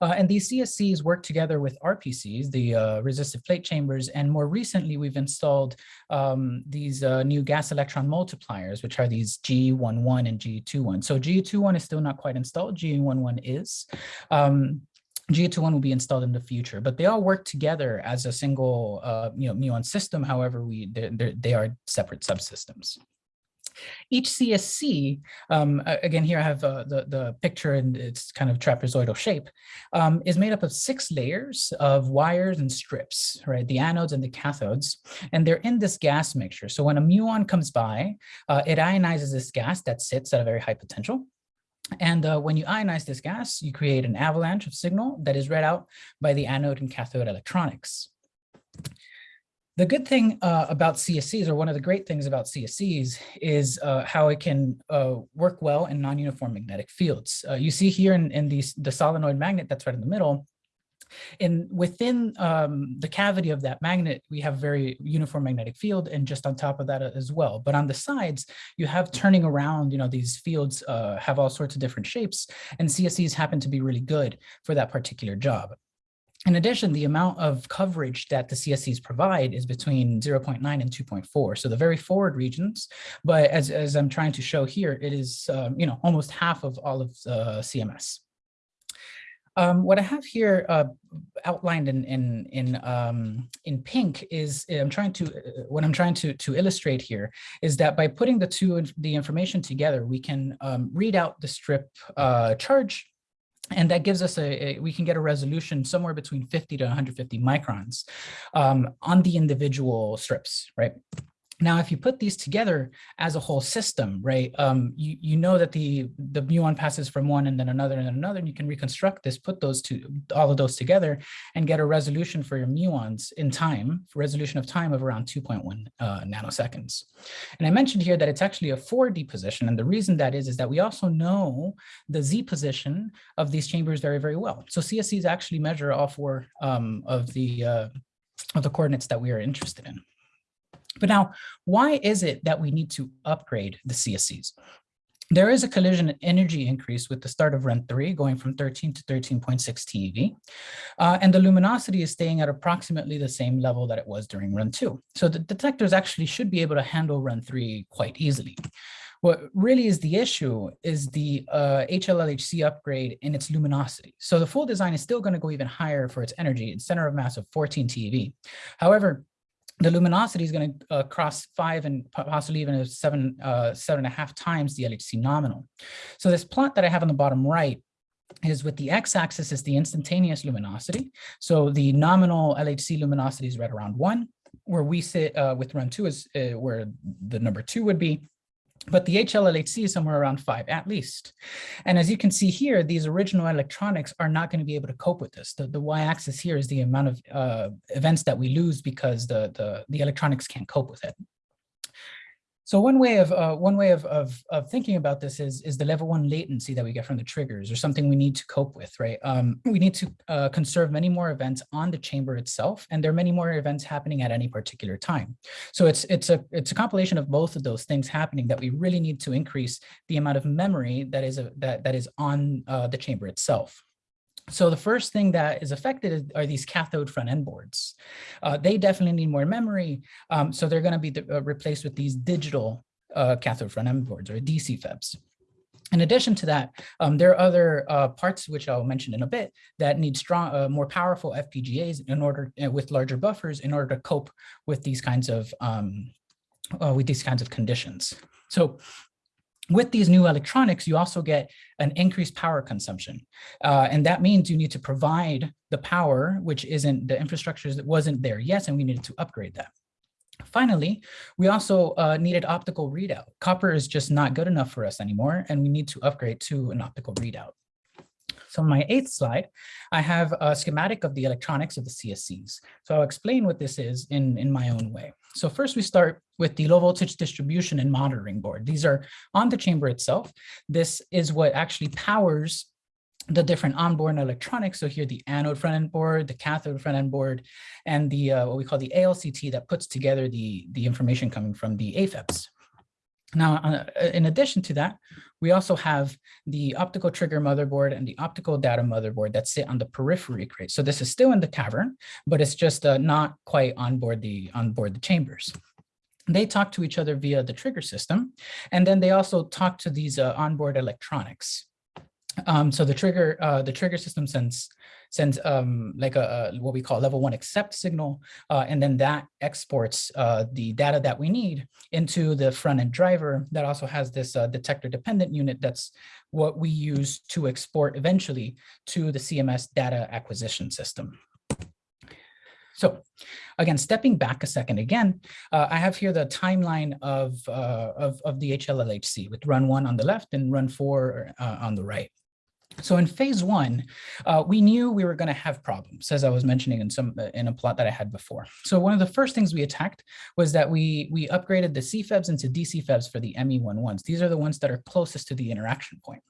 Uh, and these CSCs work together with RPCs, the uh, resistive plate chambers, and more recently we've installed um, these uh, new gas electron multipliers, which are these G11 and G21. So G21 is still not quite installed, G11 is. Um, G21 will be installed in the future, but they all work together as a single uh, you know, muon system. However, we they're, they are separate subsystems. Each CSC, um, again, here I have uh, the, the picture and its kind of trapezoidal shape, um, is made up of six layers of wires and strips, right? The anodes and the cathodes, and they're in this gas mixture. So when a muon comes by, uh, it ionizes this gas that sits at a very high potential. And uh, when you ionize this gas, you create an avalanche of signal that is read out by the anode and cathode electronics. The good thing uh, about CSCs, or one of the great things about CSCs, is uh, how it can uh, work well in non-uniform magnetic fields. Uh, you see here in, in the solenoid magnet that's right in the middle, and within um, the cavity of that magnet, we have very uniform magnetic field and just on top of that as well. But on the sides, you have turning around, you know, these fields uh, have all sorts of different shapes and CSCs happen to be really good for that particular job. In addition, the amount of coverage that the CSCs provide is between 0.9 and 2.4. So the very forward regions, but as, as I'm trying to show here, it is, um, you know, almost half of all of uh, CMS. Um, what I have here uh, outlined in in in um, in pink is I'm trying to uh, what I'm trying to to illustrate here is that by putting the two the information together, we can um, read out the strip uh, charge and that gives us a, a, we can get a resolution somewhere between 50 to 150 microns um, on the individual strips, right? Now, if you put these together as a whole system, right, um, you, you know that the, the muon passes from one and then another and then another, and you can reconstruct this, put those two, all of those together and get a resolution for your muons in time, resolution of time of around 2.1 uh, nanoseconds. And I mentioned here that it's actually a 4D position. And the reason that is, is that we also know the Z position of these chambers very, very well. So CSCs actually measure all four um, of the uh, of the coordinates that we are interested in. But now, why is it that we need to upgrade the CSCs? There is a collision energy increase with the start of run 3 going from 13 to 13.6 TeV, uh, and the luminosity is staying at approximately the same level that it was during run 2. So the detectors actually should be able to handle run 3 quite easily. What really is the issue is the uh, HLLHC upgrade in its luminosity. So the full design is still going to go even higher for its energy, its center of mass of 14 TeV. However, the luminosity is going to uh, cross five and possibly even seven, uh, seven and a half times the LHC nominal. So this plot that I have on the bottom right is with the x-axis is the instantaneous luminosity. So the nominal LHC luminosity is right around one, where we sit uh, with run two is uh, where the number two would be. But the HLLHC is somewhere around five at least. And as you can see here, these original electronics are not going to be able to cope with this. The, the y-axis here is the amount of uh, events that we lose because the, the, the electronics can't cope with it. So one way of uh, one way of, of, of thinking about this is is the level one latency that we get from the triggers or something we need to cope with, right? Um, we need to uh, conserve many more events on the chamber itself, and there are many more events happening at any particular time. So it's it's a it's a compilation of both of those things happening that we really need to increase the amount of memory that is a, that that is on uh, the chamber itself. So the first thing that is affected are these cathode front end boards. Uh, they definitely need more memory. Um, so they're going to be uh, replaced with these digital uh, cathode front end boards or DC FEBs. In addition to that, um, there are other uh, parts which I'll mention in a bit that need strong, uh, more powerful FPGAs in order uh, with larger buffers in order to cope with these kinds of um, with these kinds of conditions. So with these new electronics, you also get an increased power consumption. Uh, and that means you need to provide the power, which isn't the infrastructure that wasn't there yet, and we needed to upgrade that. Finally, we also uh, needed optical readout. Copper is just not good enough for us anymore, and we need to upgrade to an optical readout. So my eighth slide, I have a schematic of the electronics of the CSCs. So I'll explain what this is in, in my own way. So first we start with the low voltage distribution and monitoring board. These are on the chamber itself. This is what actually powers the different onboard electronics. So here the anode front end board, the cathode front end board, and the uh, what we call the ALCT that puts together the, the information coming from the AFEBs. Now, uh, in addition to that, we also have the optical trigger motherboard and the optical data motherboard that sit on the periphery crate. So this is still in the cavern, but it's just uh, not quite on board the on board the chambers. They talk to each other via the trigger system, and then they also talk to these uh, onboard electronics. Um, so the trigger uh, the trigger system sends sends um, like a, a, what we call level one accept signal, uh, and then that exports uh, the data that we need into the front end driver that also has this uh, detector dependent unit. That's what we use to export eventually to the CMS data acquisition system. So again, stepping back a second again, uh, I have here the timeline of, uh, of, of the HLLHC with run one on the left and run four uh, on the right. So in phase one, uh, we knew we were going to have problems, as I was mentioning in some uh, in a plot that I had before. So one of the first things we attacked was that we we upgraded the CFEBs into DCFEBs for the ME11s. These are the ones that are closest to the interaction point.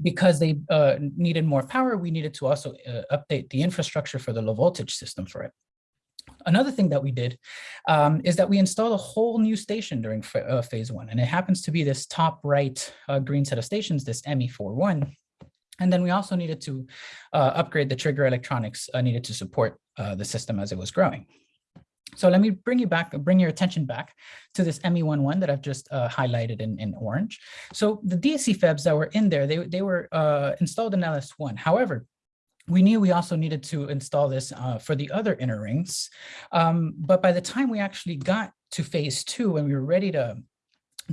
Because they uh, needed more power, we needed to also uh, update the infrastructure for the low voltage system for it. Another thing that we did um, is that we installed a whole new station during uh, phase one, and it happens to be this top right uh, green set of stations, this ME41. And then we also needed to uh, upgrade the trigger electronics uh, needed to support uh, the system as it was growing. So let me bring you back, bring your attention back to this ME11 that I've just uh, highlighted in, in orange. So the DSC FEBs that were in there, they, they were uh, installed in LS1. However, we knew we also needed to install this uh, for the other inner rings. Um, but by the time we actually got to phase two and we were ready to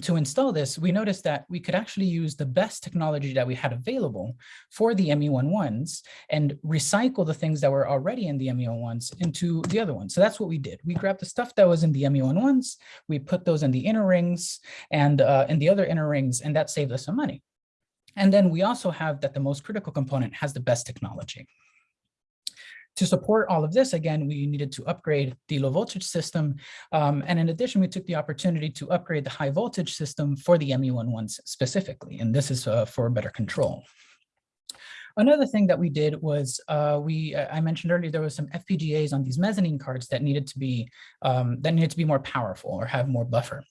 to install this, we noticed that we could actually use the best technology that we had available for the ME11s and recycle the things that were already in the ME11s into the other ones. So that's what we did. We grabbed the stuff that was in the ME11s, we put those in the inner rings and uh, in the other inner rings, and that saved us some money. And then we also have that the most critical component has the best technology. To support all of this, again, we needed to upgrade the low voltage system. Um, and in addition, we took the opportunity to upgrade the high voltage system for the ME11s specifically, and this is uh, for better control. Another thing that we did was uh, we I mentioned earlier there was some FPGAs on these mezzanine cards that needed to be um, that needed to be more powerful or have more buffer.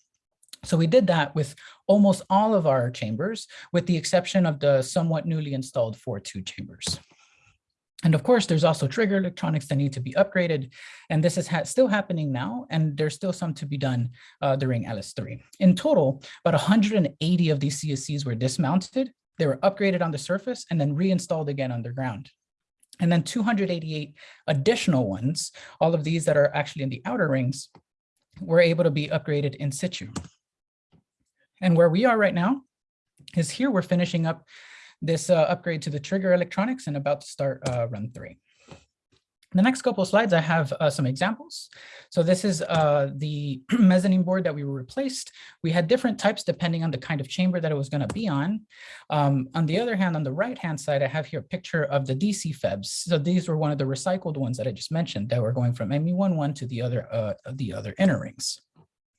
So we did that with almost all of our chambers, with the exception of the somewhat newly installed 4.2 chambers. And of course, there's also trigger electronics that need to be upgraded. And this is ha still happening now, and there's still some to be done uh, during LS3. In total, about 180 of these CSCs were dismounted. They were upgraded on the surface and then reinstalled again underground. And then 288 additional ones, all of these that are actually in the outer rings, were able to be upgraded in situ. And where we are right now is here we're finishing up this uh, upgrade to the trigger electronics and about to start uh, run three. The next couple of slides, I have uh, some examples. So this is uh, the (clears throat) mezzanine board that we replaced. We had different types depending on the kind of chamber that it was going to be on. Um, on the other hand, on the right-hand side, I have here a picture of the DC FEBs. So these were one of the recycled ones that I just mentioned that were going from ME11 to the other, uh, the other inner rings.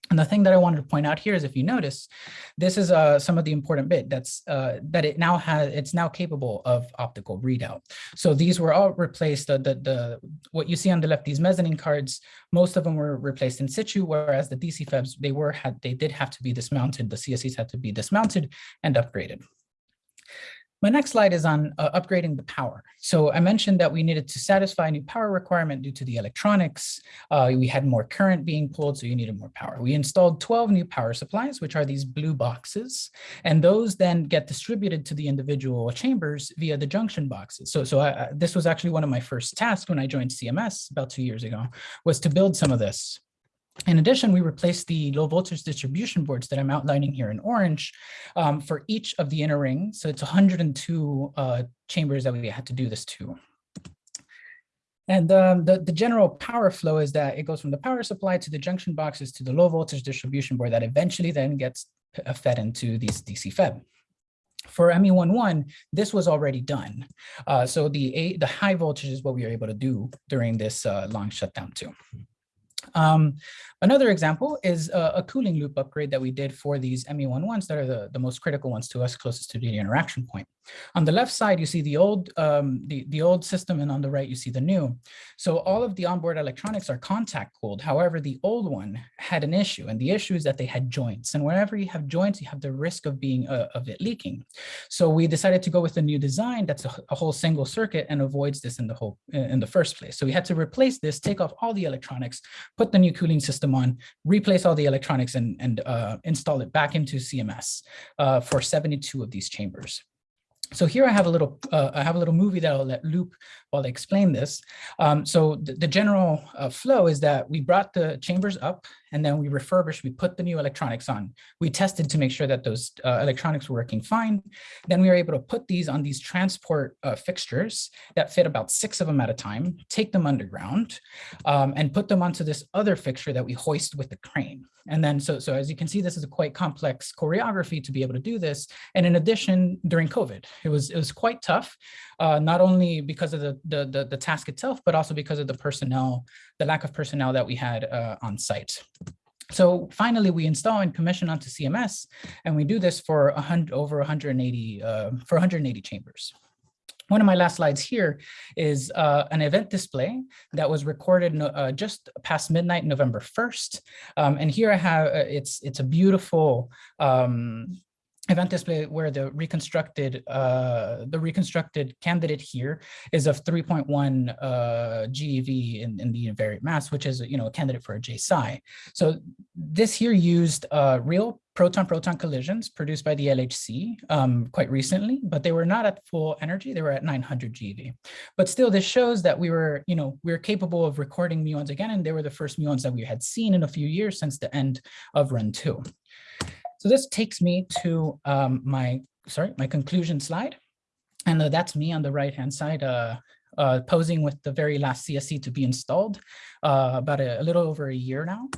And the thing that I wanted to point out here is if you notice, this is uh, some of the important bit that's uh, that it now has, it's now capable of optical readout. So these were all replaced, the, the, what you see on the left, these mezzanine cards, most of them were replaced in situ, whereas the DC FEBs, they were, had, they did have to be dismounted, the CSCs had to be dismounted and upgraded. My next slide is on uh, upgrading the power. So I mentioned that we needed to satisfy a new power requirement due to the electronics. Uh, we had more current being pulled, so you needed more power. We installed 12 new power supplies, which are these blue boxes, and those then get distributed to the individual chambers via the junction boxes. So, so I, this was actually one of my first tasks when I joined CMS about two years ago, was to build some of this. In addition, we replaced the low voltage distribution boards that I'm outlining here in orange um, for each of the inner rings. So it's 102 uh, chambers that we had to do this to. And um, the, the general power flow is that it goes from the power supply to the junction boxes to the low voltage distribution board that eventually then gets uh, fed into these DC FEB. For ME11, this was already done. Uh, so the, the high voltage is what we were able to do during this uh, long shutdown two. Um, another example is a, a, cooling loop upgrade that we did for these ME11s that are the, the most critical ones to us closest to the interaction point. On the left side, you see the old, um, the, the old system and on the right, you see the new. So all of the onboard electronics are contact cooled. However, the old one had an issue and the issue is that they had joints and whenever you have joints, you have the risk of being uh, of it leaking. So we decided to go with a new design that's a, a whole single circuit and avoids this in the whole in the first place. So we had to replace this, take off all the electronics, put the new cooling system on, replace all the electronics and, and uh, install it back into CMS uh, for 72 of these chambers. So here I have a little uh, I have a little movie that I'll let loop while I explain this. Um, so the, the general uh, flow is that we brought the chambers up and then we refurbished, we put the new electronics on. We tested to make sure that those uh, electronics were working fine. Then we were able to put these on these transport uh, fixtures that fit about six of them at a time, take them underground um, and put them onto this other fixture that we hoist with the crane. And then so, so as you can see, this is a quite complex choreography to be able to do this. And in addition, during COVID, it was, it was quite tough, uh, not only because of the, the, the, the, task itself, but also because of the personnel, the lack of personnel that we had uh, on site. So finally, we install and commission onto CMS, and we do this for 100, over 180 uh, for 180 chambers. One of my last slides here is uh, an event display that was recorded uh, just past midnight, November 1st. Um, and here I have, uh, it's, it's a beautiful um, event display where the reconstructed uh, the reconstructed candidate here is of 3.1 uh, GeV in, in the invariant mass, which is you know a candidate for a J/psi. So this here used uh, real proton-proton collisions produced by the LHC um, quite recently, but they were not at full energy. They were at 900 GeV. But still, this shows that we were, you know, we are capable of recording muons again, and they were the first muons that we had seen in a few years since the end of run two. So this takes me to um, my, sorry, my conclusion slide. And uh, that's me on the right-hand side, uh, uh, posing with the very last CSC to be installed uh, about a, a, little over a year now.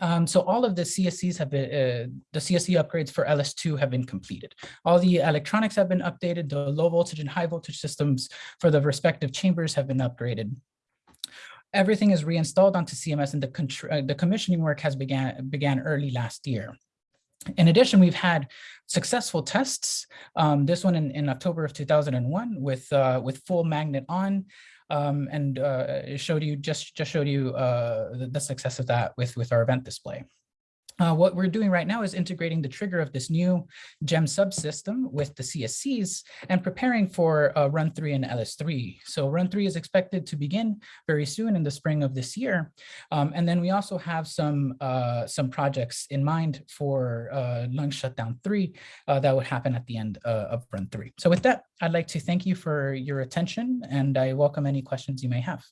Um, so all of the CSCs have been, uh, the CSC upgrades for LS2 have been completed. All the electronics have been updated. The low voltage and high voltage systems for the respective chambers have been upgraded everything is reinstalled onto CMS and the, uh, the commissioning work has began, began early last year. In addition, we've had successful tests. Um, this one in, in October of 2001 with uh, with full magnet on, um, and uh, showed you just just showed you uh, the, the, success of that with with our event display. Uh, what we're doing right now is integrating the trigger of this new GEM subsystem with the CSCs and preparing for uh, run three and LS3. So run three is expected to begin very soon in the spring of this year. Um, and then we also have some uh, some projects in mind for uh, long shutdown three uh, that would happen at the end uh, of run three. So with that, I'd like to thank you for your attention and I welcome any questions you may have.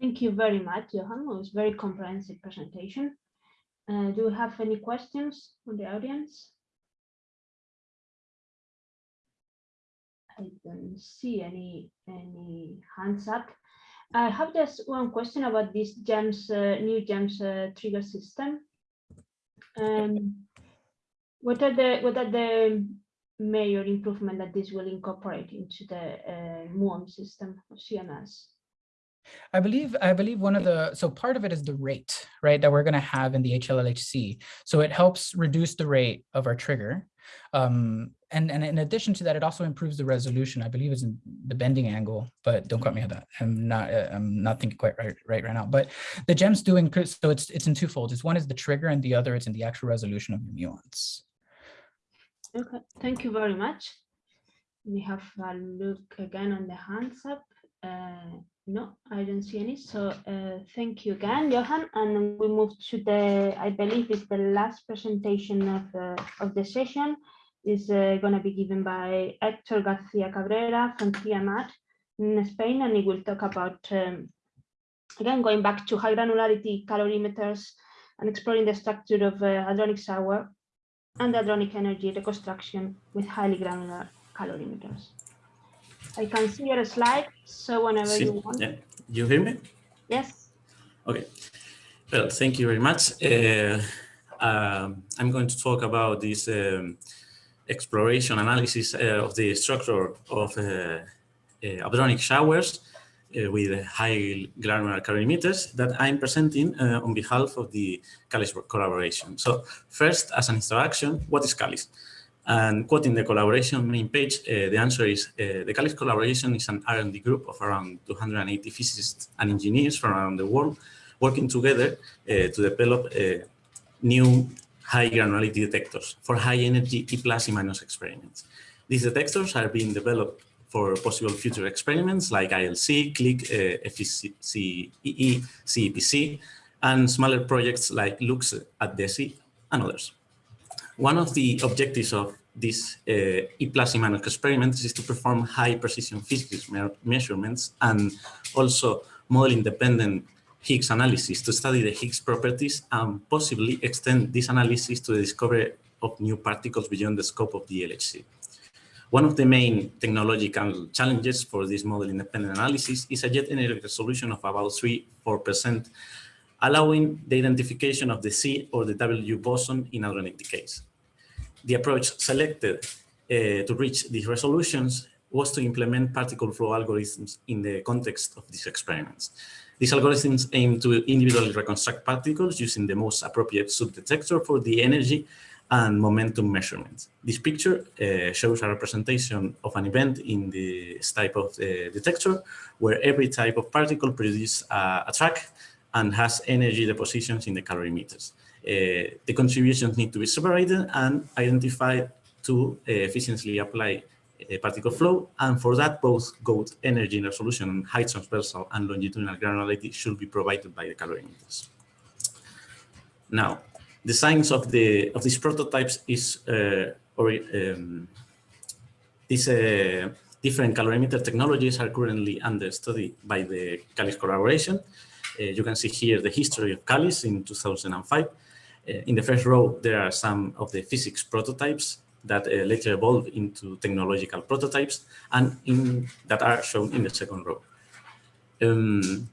Thank you very much, Johan. It was a very comprehensive presentation. Uh, do you have any questions from the audience? I don't see any any hands up. I have just one question about this GEMS uh, new GEMS uh, trigger system. Um, what are the what are the major improvement that this will incorporate into the uh, MUON system of CMS? I believe I believe one of the so part of it is the rate, right, that we're going to have in the HLLHC. So it helps reduce the rate of our trigger. Um, and, and in addition to that, it also improves the resolution. I believe it's in the bending angle, but don't quote me on that. I'm not I'm not thinking quite right right right now. But the GEMS doing so it's it's in two folds. It's one is the trigger, and the other is in the actual resolution of the muons. Okay, thank you very much. We have a look again on the hands up. Uh, no, I don't see any. So uh, thank you again, Johan. And we move to the, I believe it's the last presentation of, uh, of the session is uh, going to be given by Hector Garcia Cabrera from CIEMAT in Spain. And he will talk about, um, again, going back to high granularity calorimeters and exploring the structure of uh, hadronic shower and hadronic energy reconstruction with highly granular calorimeters. I can see your slide, so whenever you want. Yeah. You hear me? Yes. Okay. Well, thank you very much. Uh, um, I'm going to talk about this um, exploration analysis uh, of the structure of uh, uh, hadronic showers uh, with high granular calorimeters that I'm presenting uh, on behalf of the CALICE collaboration. So first, as an introduction, what is CALICE? And quoting the collaboration main page, uh, the answer is uh, the CALICE collaboration is an R&D group of around 280 physicists and engineers from around the world working together uh, to develop uh, new high granularity detectors for high energy E plus E minus experiments. These detectors are being developed for possible future experiments like ILC, CLIC, uh, FCC-ee, CEPC, and smaller projects like LUXE at DESY and others. One of the objectives of this uh, E plus E minus experiments is to perform high precision physics me measurements and also model independent Higgs analysis to study the Higgs properties and possibly extend this analysis to the discovery of new particles beyond the scope of the LHC. One of the main technological challenges for this model independent analysis is a jet energy resolution of about 3-4%, allowing the identification of the Z or the W boson in hadronic decays. The approach selected uh, to reach these resolutions was to implement particle flow algorithms in the context of these experiments. These algorithms aim to individually reconstruct particles using the most appropriate subdetector for the energy and momentum measurements. This picture uh, shows a representation of an event in this type of uh, detector where every type of particle produces a, a track and has energy depositions in the calorimeters. Uh, the contributions need to be separated and identified to uh, efficiently apply particle flow. And for that, both GOAT energy resolution and height transversal and longitudinal granularity should be provided by the calorimeters. Now, the science of the of these prototypes is uh, or um, these uh, different calorimeter technologies are currently under study by the CALICE collaboration. Uh, you can see here the history of CALICE in 2005. In the first row, there are some of the physics prototypes that uh, later evolve into technological prototypes and in, that are shown in the second row. Um,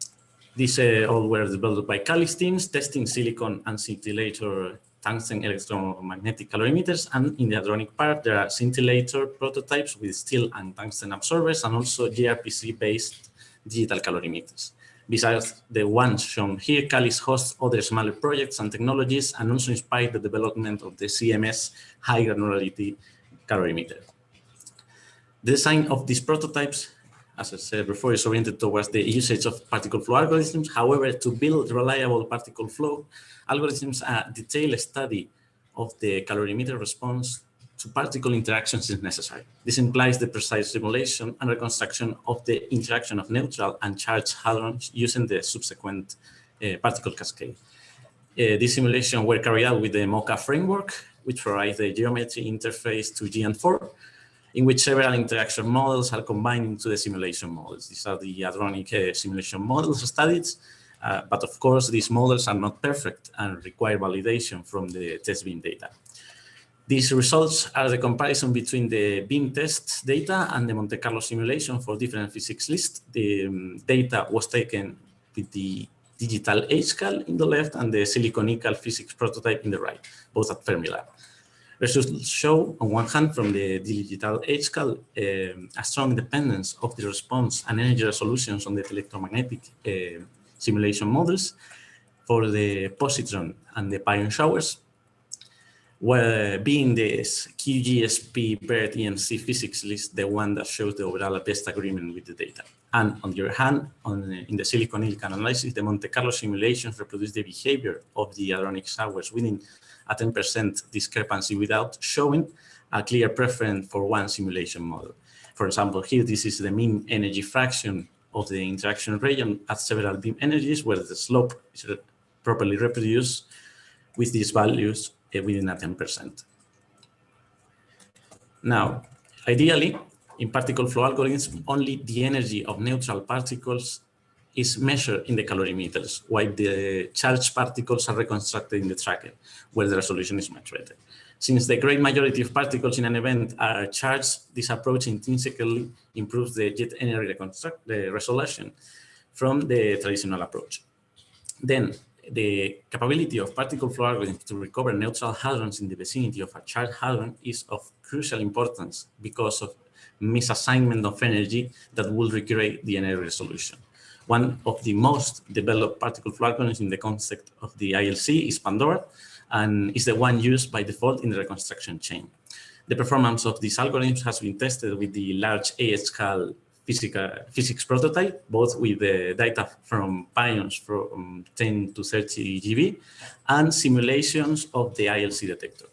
these uh, all were developed by teams, testing silicon and scintillator tungsten electromagnetic calorimeters. And in the hadronic part, there are scintillator prototypes with steel and tungsten absorbers and also gRPC-based digital calorimeters. Besides the ones shown here, CALICE hosts other smaller projects and technologies and also inspired the development of the CMS high granularity calorimeter. The design of these prototypes, as I said before, is oriented towards the usage of particle flow algorithms. However, to build reliable particle flow algorithms, a detailed study of the calorimeter response to particle interactions is necessary. This implies the precise simulation and reconstruction of the interaction of neutral and charged hadrons using the subsequent uh, particle cascade. Uh, this simulation were carried out with the Mokka framework, which provides the geometry interface to Geant4, in which several interaction models are combined into the simulation models. These are the hadronic uh, simulation models studied, uh, but of course, these models are not perfect and require validation from the test beam data. These results are the comparison between the beam test data and the Monte Carlo simulation for different physics lists. The um, data was taken with the digital HCAL in the left and the silicon ECAL physics prototype in the right, both at Fermilab. Results show, on one hand, from the digital HCAL, um, a strong dependence of the response and energy resolutions on the electromagnetic uh, simulation models for the positron and the pion showers, well, being this QGSP BERT EMC physics list, the one that shows the overall best agreement with the data. And on the other hand, on in the silicon silicon analysis, the Monte Carlo simulations reproduce the behavior of the hadronic showers within a 10% discrepancy without showing a clear preference for one simulation model. For example, here, this is the mean energy fraction of the interaction region at several beam energies where the slope is properly reproduced with these values Eh, within a 10%. Now, ideally, in particle flow algorithms, only the energy of neutral particles is measured in the calorimeters, while the charged particles are reconstructed in the tracker, where the resolution is much better. Since the great majority of particles in an event are charged, this approach intrinsically improves the jet energy reconstruct the resolution from the traditional approach. Then the capability of particle flow algorithms to recover neutral hadrons in the vicinity of a charged hadron is of crucial importance because of misassignment of energy that will recreate the energy resolution. One of the most developed particle flow algorithms in the context of the ILC is Pandora, and is the one used by default in the reconstruction chain. The performance of these algorithms has been tested with the large AHCal physics prototype, both with the data from pions from 10 to 30 GB and simulations of the ILC detector.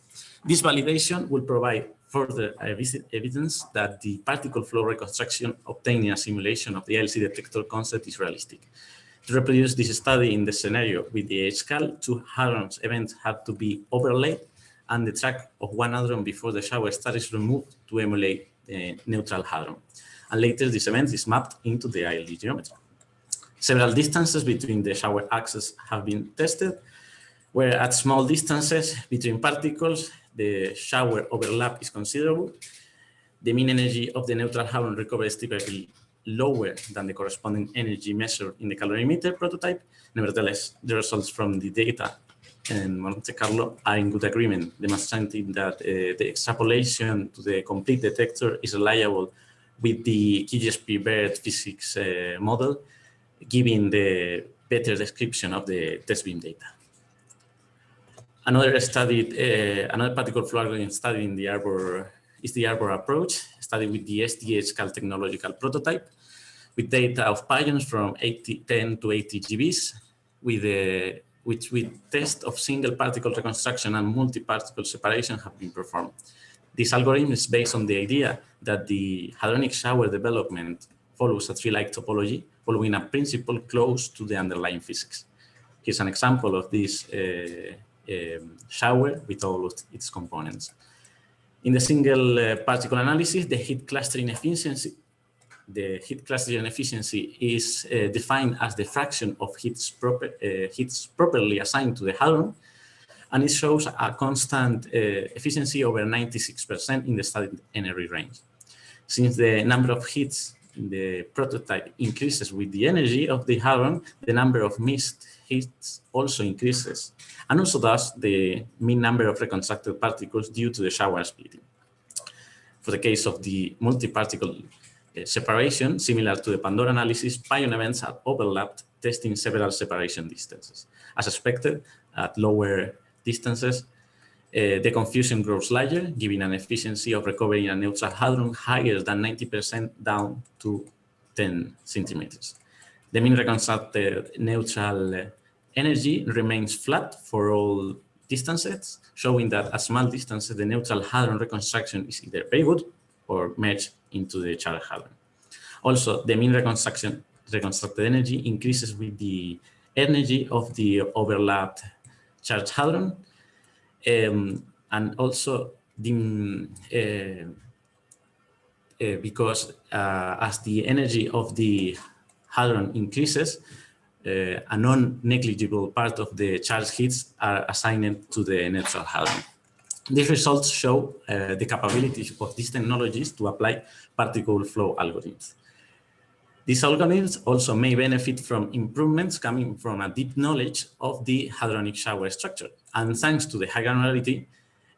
This validation will provide further evidence that the particle flow reconstruction obtained in a simulation of the ILC detector concept is realistic. To reproduce this study in the scenario with the HCAL, two hadrons events had to be overlaid and the track of one hadron before the shower start is removed to emulate the neutral hadron. And later this event is mapped into the ILD geometry. Several distances between the shower axes have been tested, where at small distances between particles, the shower overlap is considerable. The mean energy of the neutral hadron recovered is typically lower than the corresponding energy measured in the calorimeter prototype. Nevertheless, the results from the data in Monte Carlo are in good agreement, demonstrating that uh, the extrapolation to the complete detector is reliable with the QGSP BERT physics uh, model, giving the better description of the test beam data. Another study, uh, another particle flow algorithm study in the Arbor is the Arbor approach, studied with the SDH-CAL technological prototype, with data of pions from 80, 10 to 80 GBs, with the which with test of single particle reconstruction and multi-particle separation have been performed. This algorithm is based on the idea that the hadronic shower development follows a tree-like topology, following a principle close to the underlying physics. Here's an example of this uh, um, shower with all of its components. In the single uh, particle analysis, the heat clustering efficiency, the heat clustering efficiency is uh, defined as the fraction of heats, proper, uh, heats properly assigned to the hadron, and it shows a constant uh, efficiency over 96% in the studied energy range. Since the number of hits in the prototype increases with the energy of the hadron, the number of missed hits also increases, and also thus the mean number of reconstructed particles due to the shower splitting. For the case of the multi-particle uh, separation, similar to the Pandora analysis, pion events are overlapped, testing several separation distances. As expected, at lower distances, uh, the confusion grows larger, giving an efficiency of recovering a neutral hadron higher than 90% down to 10 centimeters. The mean reconstructed neutral energy remains flat for all distances, showing that at small distances, the neutral hadron reconstruction is either very good or merged into the charged hadron. Also, the mean reconstruction reconstructed energy increases with the energy of the overlapped charged hadron, um, and also the, uh, uh, because uh, as the energy of the hadron increases, uh, a non-negligible part of the charge hits are assigned to the neutral hadron. These results show uh, the capabilities of these technologies to apply particle flow algorithms. These algorithms also may benefit from improvements coming from a deep knowledge of the hadronic shower structure. And thanks to the high granularity,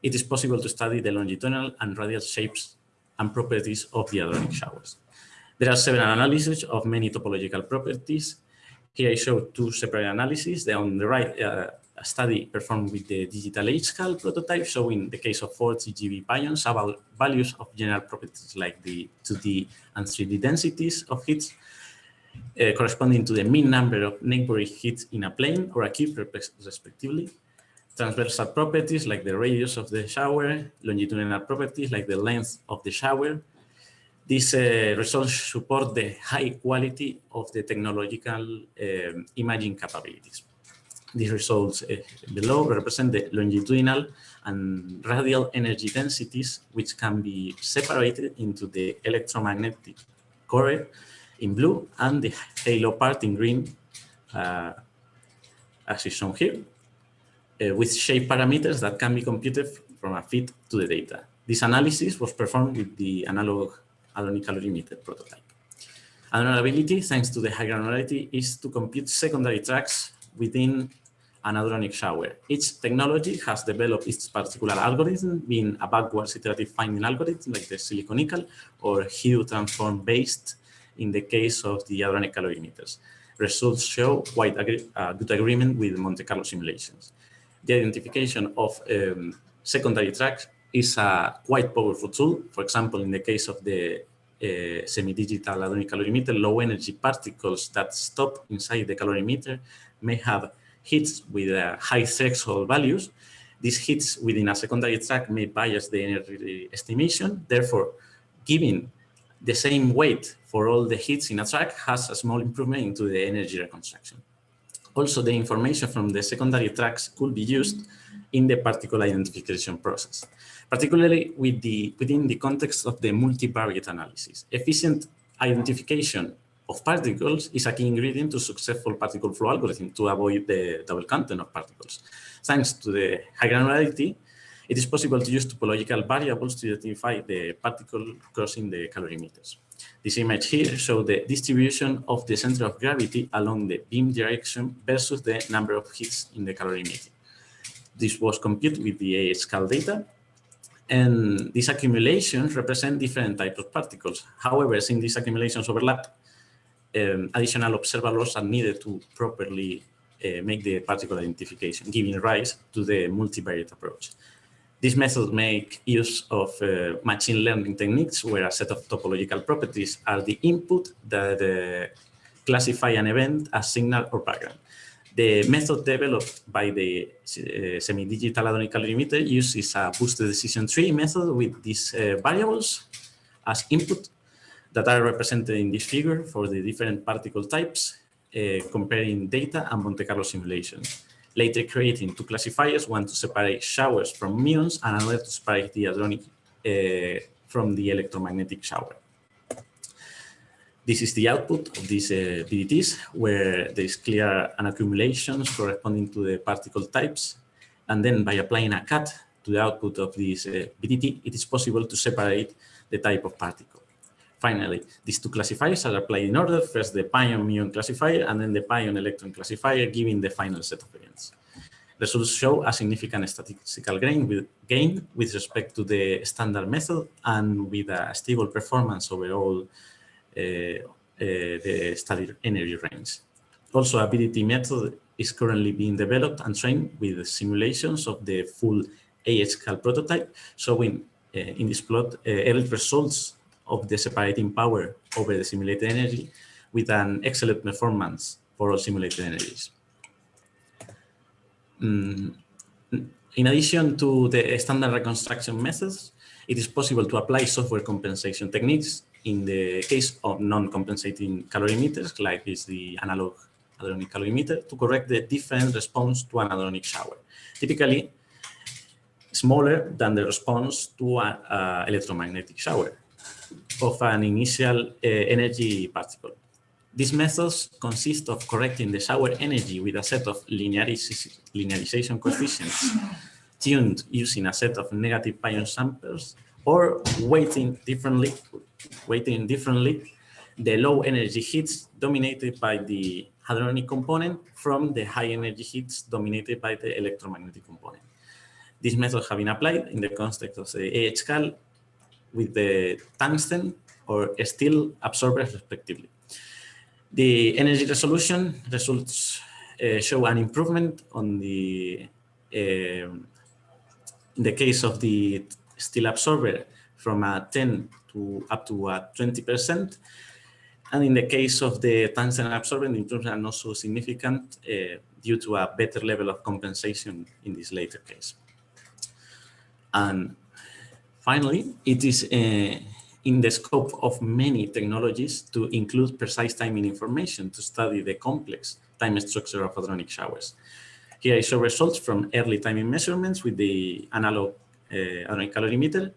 it is possible to study the longitudinal and radial shapes and properties of the hadronic showers. There are several analyses of many topological properties. Here I show two separate analyses. The, on the right, uh, a study performed with the digital HCAL prototype showing the case of 40 GB pions about values of general properties like the 2D and 3D densities of hits uh, corresponding to the mean number of neighboring hits in a plane or a cube respectively. Transversal properties like the radius of the shower, longitudinal properties like the length of the shower. These uh, results support the high quality of the technological um, imaging capabilities. These results uh, below represent the longitudinal and radial energy densities, which can be separated into the electromagnetic core in blue and the halo part in green, uh, as is shown here, uh, with shape parameters that can be computed from a fit to the data. This analysis was performed with the analog hadronic calorimeter prototype. Another ability, thanks to the high granularity, is to compute secondary tracks within an hadronic shower. Each technology has developed its particular algorithm, being a backwards iterative finding algorithm like the silicon ECAL or Hough transform based in the case of the hadronic calorimeters. results show quite a uh, good agreement with Monte Carlo simulations. The identification of um, secondary tracks is a quite powerful tool. For example, in the case of the uh, semi-digital hadronic calorimeter, low energy particles that stop inside the calorimeter may have hits with uh, high threshold values. These hits within a secondary track may bias the energy estimation. Therefore, giving the same weight for all the hits in a track has a small improvement into the energy reconstruction. Also, the information from the secondary tracks could be used in the particle identification process, particularly with the, within the context of the multivariate analysis. Efficient identification of particles is a key ingredient to successful particle flow algorithm to avoid the double content of particles. Thanks to the high granularity, it is possible to use topological variables to identify the particle crossing the calorimeters. This image here shows the distribution of the center of gravity along the beam direction versus the number of hits in the calorimeter. This was computed with the AHCal data and these accumulations represent different types of particles. However, since these accumulations overlap, um, additional observables are needed to properly uh, make the particle identification, giving rise to the multivariate approach. This method make use of uh, machine learning techniques where a set of topological properties are the input that uh, classify an event as signal or background. The method developed by the uh, semi-digital hadronic calorimeter uses a boosted decision tree method with these uh, variables as input that are represented in this figure for the different particle types, uh, comparing data and Monte Carlo simulations. Later creating two classifiers, one to separate showers from muons and another to separate the hadronic uh, from the electromagnetic shower. This is the output of these uh, BDTs, where there is clear an accumulations corresponding to the particle types. And then by applying a cut to the output of this uh, BDT, it is possible to separate the type of particle. Finally, these two classifiers are applied in order, first the pion muon classifier and then the pion electron classifier, giving the final set of events. Results show a significant statistical gain with, gain with respect to the standard method and with a stable performance overall uh, uh, the studied energy range. Also, a BDT method is currently being developed and trained with simulations of the full AHCal prototype, showing uh, in this plot early results of the separating power over the simulated energy with an excellent performance for all simulated energies. Mm, in addition to the standard reconstruction methods, it is possible to apply software compensation techniques in the case of non-compensating calorimeters, like is the analog hadronic calorimeter, to correct the different response to an hadronic shower. Typically, smaller than the response to an electromagnetic shower of an initial uh, energy particle. These methods consist of correcting the shower energy with a set of linearization coefficients tuned using a set of negative pion samples or weighting differently, weighting differently the low energy hits dominated by the hadronic component from the high energy hits dominated by the electromagnetic component. These methods have been applied in the context of the AHCal with the tungsten or steel absorbers respectively. The energy resolution results uh, show an improvement on the, uh, in the case of the steel absorber from a 10 to up to a 20%. And in the case of the tungsten absorber, the improvement are also significant uh, due to a better level of compensation in this later case. And Finally, it is uh, in the scope of many technologies to include precise timing information to study the complex time structure of hadronic showers. Here I show results from early timing measurements with the analog uh, hadronic calorimeter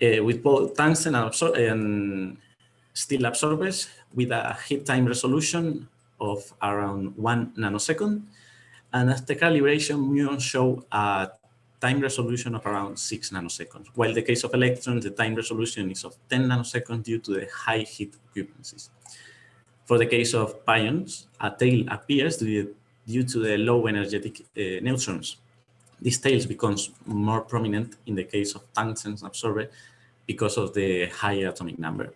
uh, with both tungsten and, and steel absorbers with a heat time resolution of around one nanosecond. And after calibration, muons show a time resolution of around 6 nanoseconds, while the case of electrons, the time resolution is of 10 nanoseconds due to the high heat occupancies. For the case of pions, a tail appears due to the low energetic uh, neutrons. This tail becomes more prominent in the case of tungsten absorber because of the higher atomic number.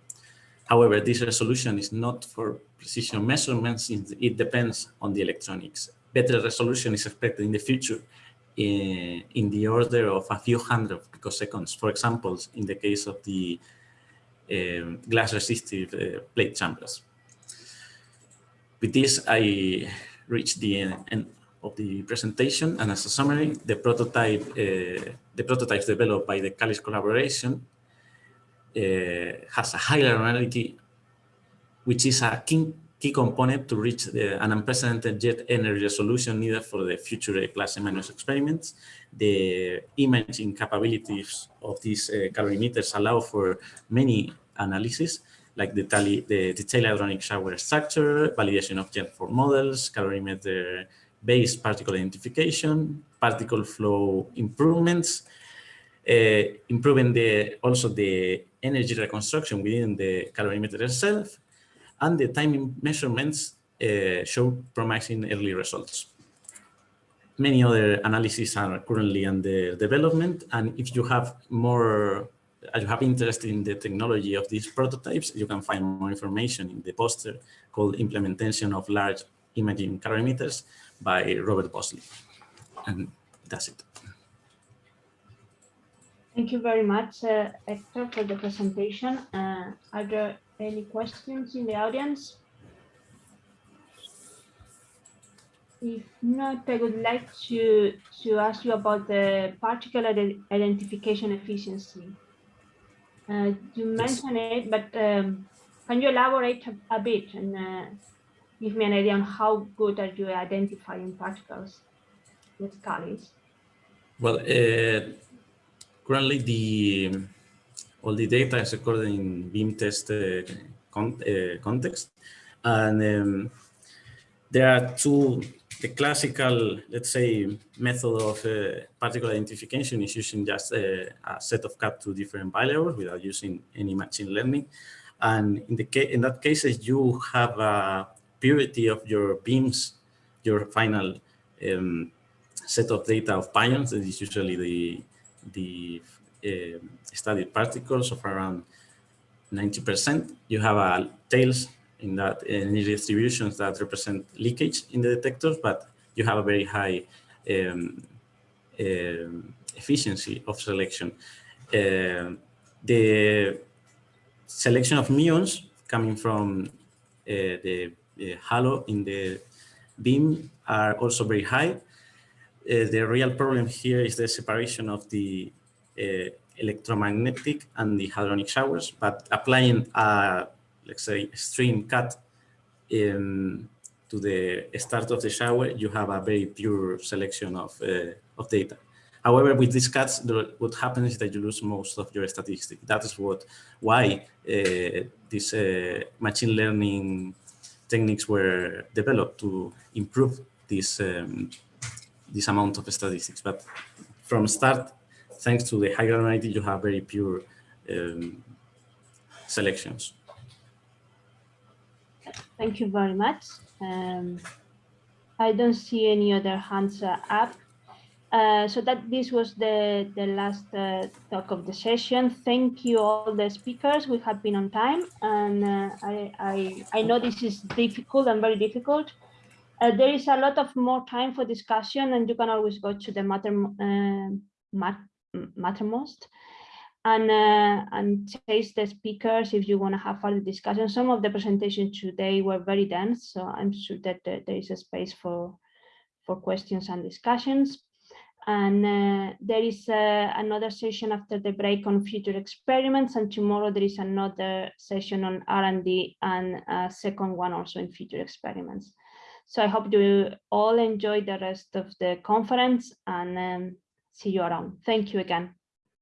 However, this resolution is not for precision measurements. It depends on the electronics. Better resolution is expected in the future in, in the order of a few hundred picoseconds. For example, in the case of the um, glass resistive uh, plate chambers. With this, I reached the end of the presentation. And as a summary, the prototype, uh, the prototypes developed by the CALICE collaboration uh, has a high linearity, which is a key, key component to reach the, an unprecedented jet energy resolution needed for the future plus minus experiments. The imaging capabilities of these uh, calorimeters allow for many analyses, like the, tally, the detailed hadronic shower structure, validation of jet form models, calorimeter based particle identification, particle flow improvements, uh, improving the also the energy reconstruction within the calorimeter itself, and the timing measurements uh, show promising early results. Many other analyses are currently under development, and if you have more, if you have interest in the technology of these prototypes, you can find more information in the poster called Implementation of Large Imaging Calorimeters by Robert Bosley. And that's it. Thank you very much, uh, Hector, for the presentation. Uh, are there any questions in the audience? If not, I would like to, to ask you about the particle identification efficiency. Uh, you mentioned yes. it, but um, can you elaborate a, a bit and uh, give me an idea on how good are you identifying particles with CALICE? Well, uh, currently the all the data is recorded in beam test uh, con uh, context, and um, there are two. The classical, let's say, method of uh, particle identification is using just a, a set of cut to different values without using any machine learning. And in the case, in that cases, you have a purity of your beams, your final um, set of data of pions, that is usually the, the uh, studied particles of around 90%. You have a tails in that energy distributions that represent leakage in the detectors, but you have a very high um, um, efficiency of selection. Uh, the selection of muons coming from uh, the uh, halo in the beam are also very high. Uh, the real problem here is the separation of the uh, electromagnetic and the hadronic showers, but applying a, let's say, stream cut in, to the start of the shower, you have a very pure selection of, uh, of data. However, with these cuts, what happens is that you lose most of your statistics. That is what why uh, this uh, machine learning techniques were developed to improve this um, this amount of statistics. But from start, thanks to the high granularity, you have very pure um, selections. Thank you very much. Um, I don't see any other hands uh, up. Uh, so that this was the, the last uh, talk of the session. Thank you all the speakers. We have been on time and uh, I, I, I know this is difficult and very difficult. Uh, there is a lot of more time for discussion and you can always go to the matter, uh, mat, Mattermost and uh, and chase the speakers if you want to have further discussion. Some of the presentations today were very dense, so I'm sure that there is a space for for questions and discussions. And uh, there is uh, another session after the break on future experiments, and tomorrow there is another session on R&D and a second one also in future experiments. So I hope you all enjoy the rest of the conference and um, see you around. Thank you again.